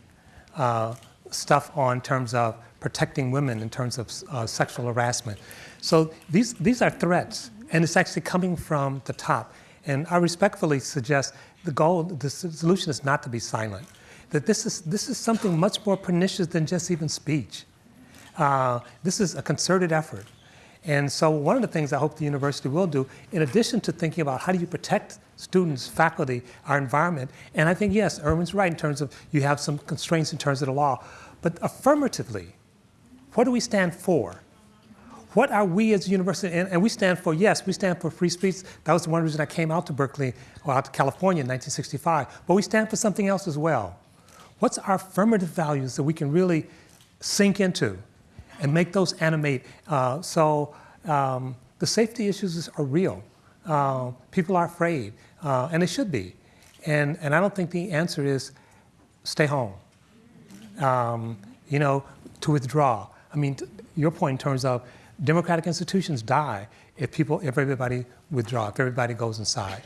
uh, stuff on terms of protecting women in terms of uh, sexual harassment. So these, these are threats, and it's actually coming from the top. And I respectfully suggest the goal, the solution is not to be silent. That this is, this is something much more pernicious than just even speech. Uh, this is a concerted effort. And so one of the things I hope the university will do, in addition to thinking about how do you protect students, faculty, our environment, and I think, yes, Erwin's right in terms of you have some constraints in terms of the law, but affirmatively, what do we stand for? What are we as a university, and, and, we stand for, yes, we stand for free speech. That was the one reason I came out to Berkeley, or out to California in 1965. But we stand for something else as well. What's our affirmative values that we can really sink into and make those animate? Uh, so um, the safety issues are real. Uh, people are afraid, uh, and they should be. And, and I don't think the answer is stay home, um, you know, to withdraw. I mean, your point in terms of democratic institutions die if people, if everybody withdraw, if everybody goes inside.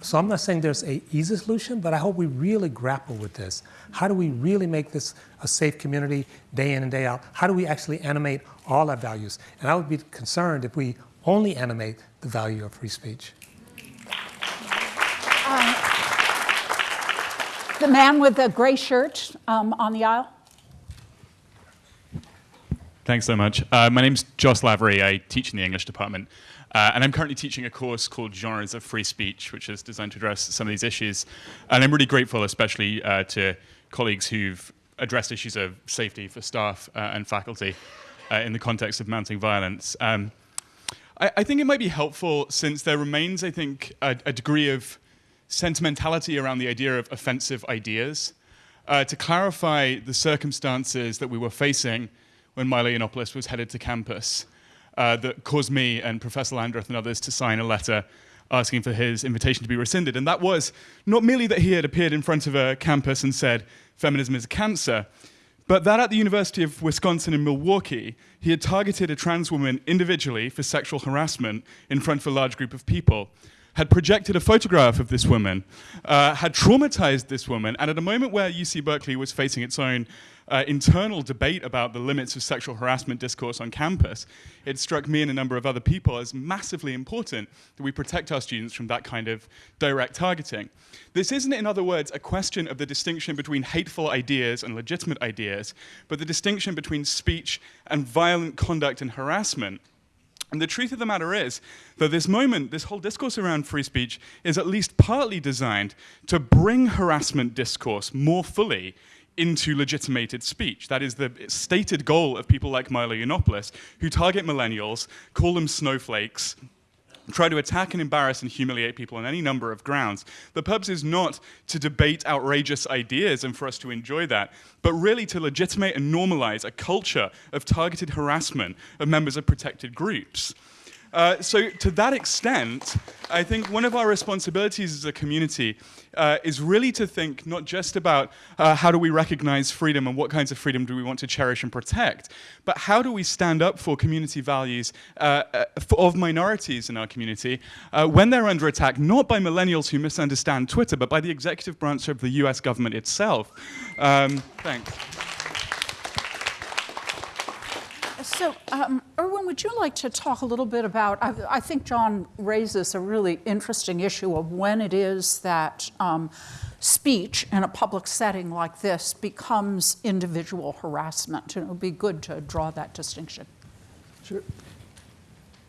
So I'm not saying there's a easy solution, but I hope we really grapple with this. How do we really make this a safe community day in and day out? How do we actually animate all our values? And I would be concerned if we only animate the value of free speech. Um, the man with the gray shirt um, on the aisle. Thanks so much. Uh, my name's Joss Lavery. I teach in the English department. Uh, and I'm currently teaching a course called Genres of Free Speech, which is designed to address some of these issues. And I'm really grateful, especially uh, to colleagues who've addressed issues of safety for staff uh, and faculty uh, in the context of mounting violence. Um, I, I, think it might be helpful since there remains, I think, a, a degree of sentimentality around the idea of offensive ideas uh, to clarify the circumstances that we were facing when Milo Yiannopoulos was headed to campus uh, that caused me and Professor Landreth and others to sign a letter asking for his invitation to be rescinded. And that was not merely that he had appeared in front of a campus and said, feminism is cancer, but that at the University of Wisconsin in Milwaukee, he had targeted a trans woman individually for sexual harassment in front of a large group of people had projected a photograph of this woman, uh, had traumatized this woman, and at a moment where UC Berkeley was facing its own uh, internal debate about the limits of sexual harassment discourse on campus, it struck me and a number of other people as massively important that we protect our students from that kind of direct targeting. This isn't, in other words, a question of the distinction between hateful ideas and legitimate ideas, but the distinction between speech and violent conduct and harassment. And the truth of the matter is that this moment, this whole discourse around free speech, is at least partly designed to bring harassment discourse more fully into legitimated speech. That is the stated goal of people like Milo Yiannopoulos, who target millennials, call them snowflakes, try to attack and embarrass and humiliate people on any number of grounds. The purpose is not to debate outrageous ideas and for us to enjoy that, but really to legitimate and normalize a culture of targeted harassment of members of protected groups. Uh, so to that extent, I think one of our responsibilities as a community uh, is really to think not just about uh, how do we recognize freedom and what kinds of freedom do we want to cherish and protect, but how do we stand up for community values uh, uh, of minorities in our community when they're under attack, not by millennials who misunderstand Twitter, but by the executive branch of the US government itself. Um, thanks. So, um, Erwin, would you like to talk a little bit about? I, I, think John raises a really interesting issue of when it is that um, speech in a public setting like this becomes individual harassment. And it would be good to draw that distinction. Sure.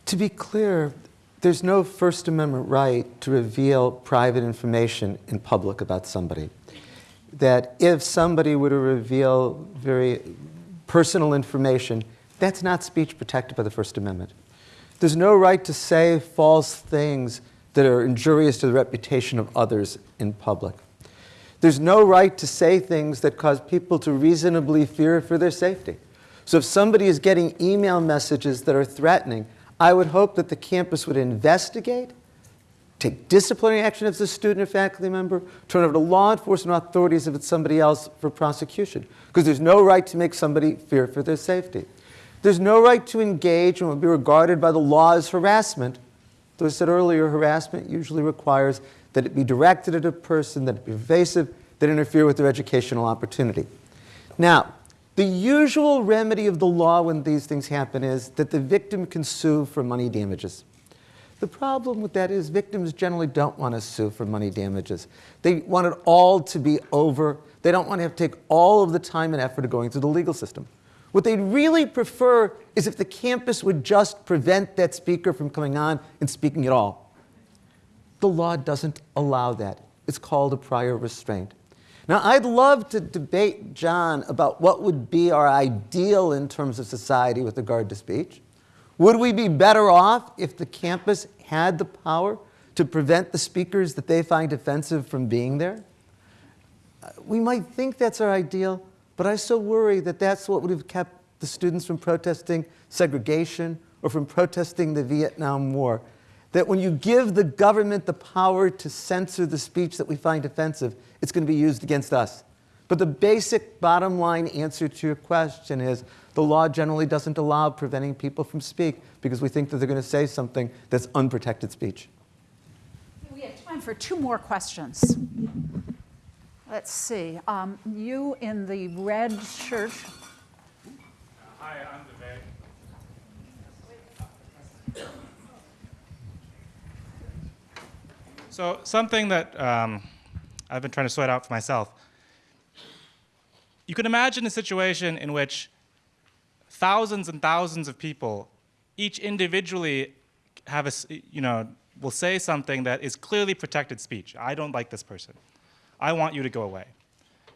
To be clear, there's no First Amendment right to reveal private information in public about somebody. That if somebody were to reveal very personal information, that's not speech protected by the First Amendment. There's no right to say false things that are injurious to the reputation of others in public. There's no right to say things that cause people to reasonably fear for their safety. So if somebody is getting email messages that are threatening, I would hope that the campus would investigate, take disciplinary action if it's a student or faculty member, turn over to law enforcement authorities if it's somebody else for prosecution. Because there's no right to make somebody fear for their safety. There's no right to engage what would be regarded by the law as harassment. Though I said earlier, harassment usually requires that it be directed at a person, that it be pervasive, that interfere with their educational opportunity. Now, the usual remedy of the law when these things happen is that the victim can sue for money damages. The problem with that is victims generally don't want to sue for money damages. They want it all to be over. They don't want to have to take all of the time and effort of going through the legal system. What they'd really prefer is if the campus would just prevent that speaker from coming on and speaking at all. The law doesn't allow that. It's called a prior restraint. Now, I'd love to debate John about what would be our ideal in terms of society with regard to speech. Would we be better off if the campus had the power to prevent the speakers that they find offensive from being there? Uh, we might think that's our ideal, but I so worry that that's what would have kept the students from protesting segregation or from protesting the Vietnam War. That when you give the government the power to censor the speech that we find offensive, it's going to be used against us. But the basic bottom line answer to your question is the law generally doesn't allow preventing people from speak because we think that they're going to say something that's unprotected speech. We have time for two more questions. Let's see. Um, you in the red shirt. Hi, I'm Vivek. So something that um, I've been trying to sort out for myself. You can imagine a situation in which thousands and thousands of people, each individually have a, you know, will say something that is clearly protected speech. I don't like this person. I want you to go away.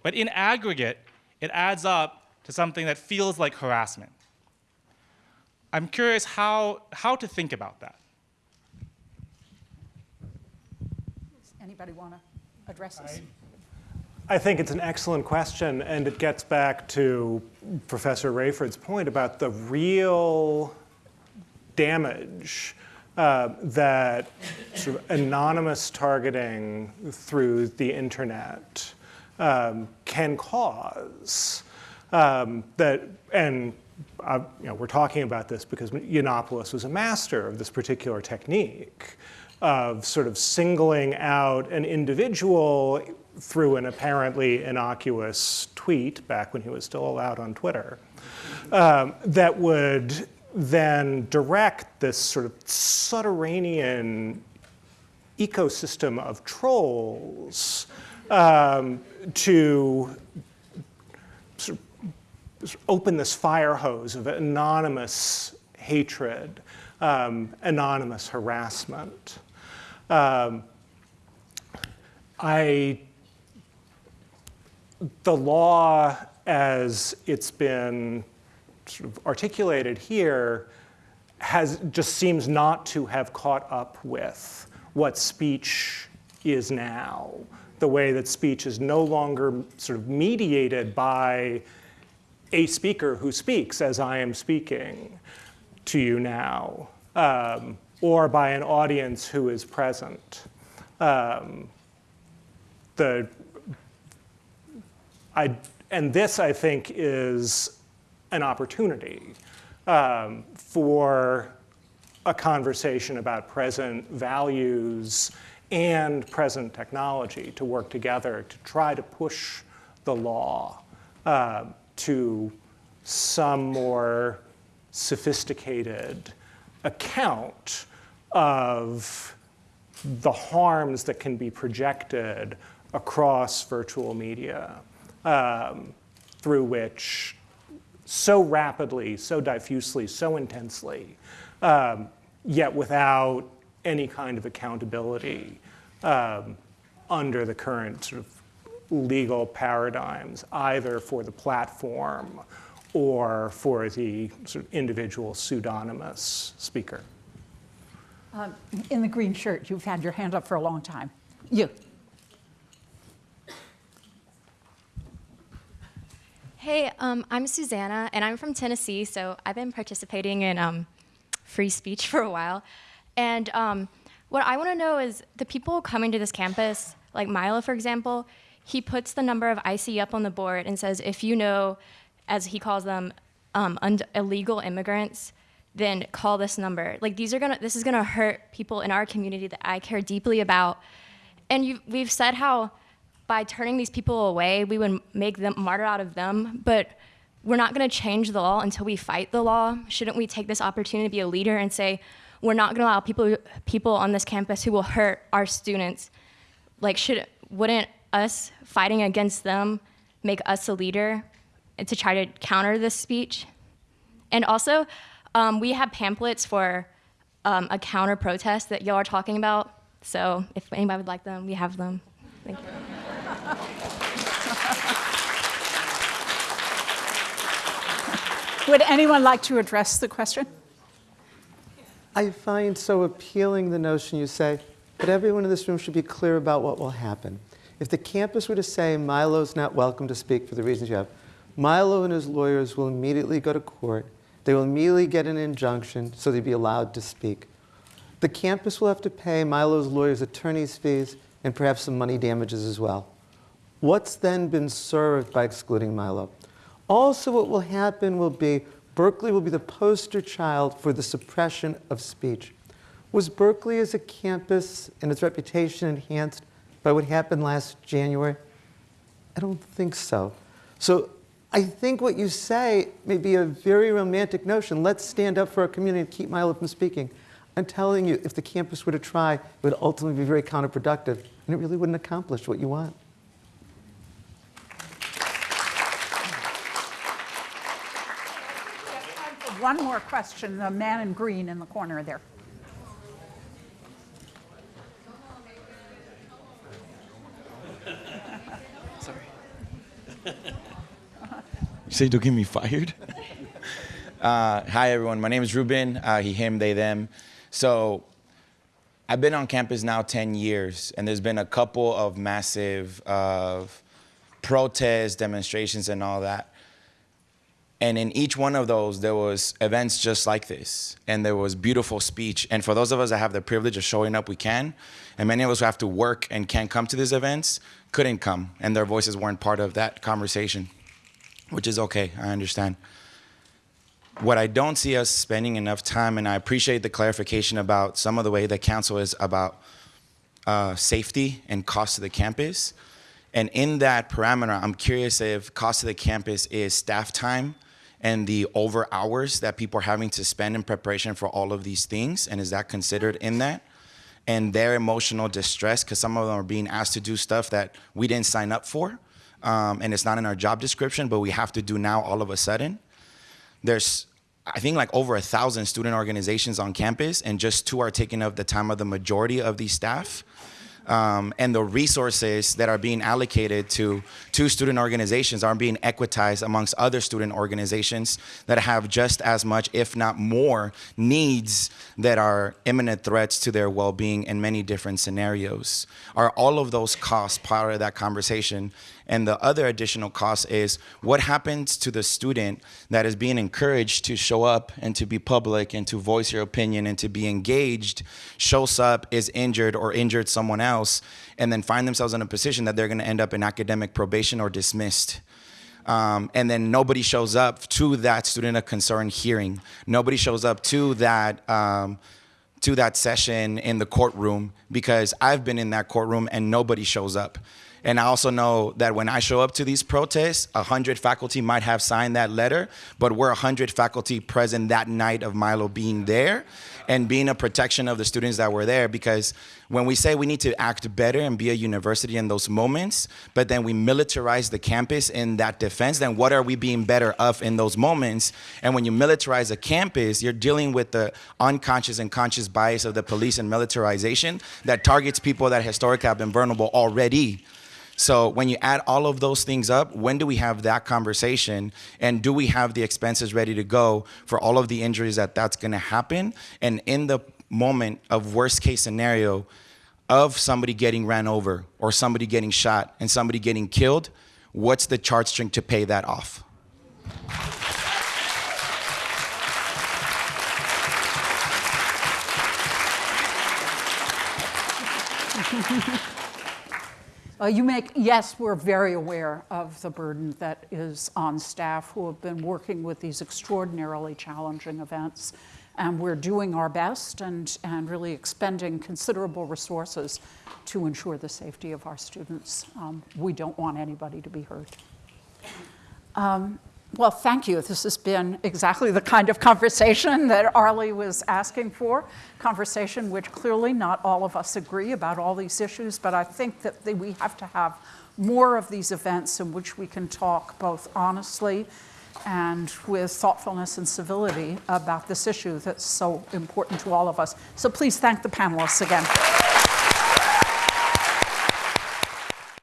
But in aggregate, it adds up to something that feels like harassment. I'm curious how, how to think about that. Does anybody want to address this? I think it's an excellent question, and it gets back to Professor Raiford's point about the real damage uh, that sort of anonymous targeting through the internet um, can cause. Um, that and uh, you know, we're talking about this because Yiannopoulos was a master of this particular technique of sort of singling out an individual through an apparently innocuous tweet back when he was still allowed on Twitter um, that would then direct this sort of subterranean ecosystem of trolls um, to sort of open this fire hose of anonymous hatred, um, anonymous harassment. Um, I, the law as it's been sort of articulated here has just seems not to have caught up with what speech is now. The way that speech is no longer sort of mediated by a speaker who speaks as I am speaking to you now, um, or by an audience who is present. Um, the, I, and this, I think, is an opportunity um, for a conversation about present values and present technology to work together to try to push the law uh, to some more sophisticated account of the harms that can be projected across virtual media um, through which so rapidly, so diffusely, so intensely, um, yet without any kind of accountability um, under the current sort of legal paradigms, either for the platform or for the sort of individual pseudonymous speaker. Um, in the green shirt, you've had your hand up for a long time. You. Hey, um, I'm Susanna, and I'm from Tennessee, so I've been participating in um, free speech *laughs* for a while. And um, what I want to know is the people coming to this campus, like Milo, for example, he puts the number of ICE up on the board and says, if you know, as he calls them, um, illegal immigrants, then call this number. Like these are gonna, this is gonna hurt people in our community that I care deeply about. And we've said how by turning these people away, we would make them martyr out of them, but we're not gonna change the law until we fight the law. Shouldn't we take this opportunity to be a leader and say, we're not gonna allow people, people on this campus who will hurt our students. Like, should, wouldn't us fighting against them make us a leader to try to counter this speech? And also, um, we have pamphlets for um, a counter protest that y'all are talking about. So if anybody would like them, we have them. Thank you. *laughs* Would anyone like to address the question? I find so appealing the notion you say, but everyone in this room should be clear about what will happen. If the campus were to say Milo's not welcome to speak for the reasons you have, Milo and his lawyers will immediately go to court. They will immediately get an injunction so they'd be allowed to speak. The campus will have to pay Milo's lawyers attorney's fees and perhaps some money damages as well. What's then been served by excluding Milo? Also, what will happen will be Berkeley will be the poster child for the suppression of speech. Was Berkeley as a campus and its reputation enhanced by what happened last January? I don't think so. So I think what you say may be a very romantic notion. Let's stand up for our community and keep Milo from speaking. I'm telling you, if the campus were to try, it would ultimately be very counterproductive, and it really wouldn't accomplish what you want. One more question, the man in green in the corner there. Sorry. you *laughs* say don't get me fired? *laughs* Uh, hi, everyone. My name is Ruben. Uh, he, him, they, them. So I've been on campus now 10 years, and there's been a couple of massive protests, demonstrations, and all that. And in each one of those, there was events just like this, and there was beautiful speech. And for those of us that have the privilege of showing up, we can. And many of us who have to work and can't come to these events couldn't come, and their voices weren't part of that conversation, which is okay, I understand what I don't see us spending enough time, and I appreciate the clarification about some of the way the council is about uh, safety and cost to the campus. And in that parameter, I'm curious if cost to the campus is staff time and the over hours that people are having to spend in preparation for all of these things, and is that considered in that? And their emotional distress, because some of them are being asked to do stuff that we didn't sign up for, um, and it's not in our job description, but we have to do now all of a sudden there's I think like over a thousand student organizations on campus and just two are taking up the time of the majority of these staff. Um, and the resources that are being allocated to two student organizations are being equitized amongst other student organizations that have just as much, if not more, needs that are imminent threats to their well-being in many different scenarios. Are all of those costs part of that conversation? And the other additional cost is what happens to the student that is being encouraged to show up and to be public and to voice your opinion and to be engaged, shows up, is injured or injured someone else, and then find themselves in a position that they're gonna end up in academic probation or dismissed. Um, and then nobody shows up to that student of concern hearing. Nobody shows up to that um, to that session in the courtroom because I've been in that courtroom and nobody shows up. And I also know that when I show up to these protests, 100 faculty might have signed that letter, but we're 100 faculty present that night of Milo being there and being a protection of the students that were there because when we say we need to act better and be a university in those moments, but then we militarize the campus in that defense, then what are we being better of in those moments? And when you militarize a campus, you're dealing with the unconscious and conscious bias of the police and militarization that targets people that historically have been vulnerable already. So when you add all of those things up, when do we have that conversation? And do we have the expenses ready to go for all of the injuries that that's going to happen? And in the moment of worst case scenario of somebody getting ran over or somebody getting shot and somebody getting killed, what's the charge string to pay that off? *laughs* Uh, you make, yes, we're very aware of the burden that is on staff who have been working with these extraordinarily challenging events. And we're doing our best and, and really expending considerable resources to ensure the safety of our students. Um, we don't want anybody to be hurt. Um, well, thank you. This has been exactly the kind of conversation *laughs* that Arlie was asking for. Conversation which clearly not all of us agree about all these issues, but I think that we have to have more of these events in which we can talk both honestly and with thoughtfulness and civility about this issue that's so important to all of us. So please thank the panelists again.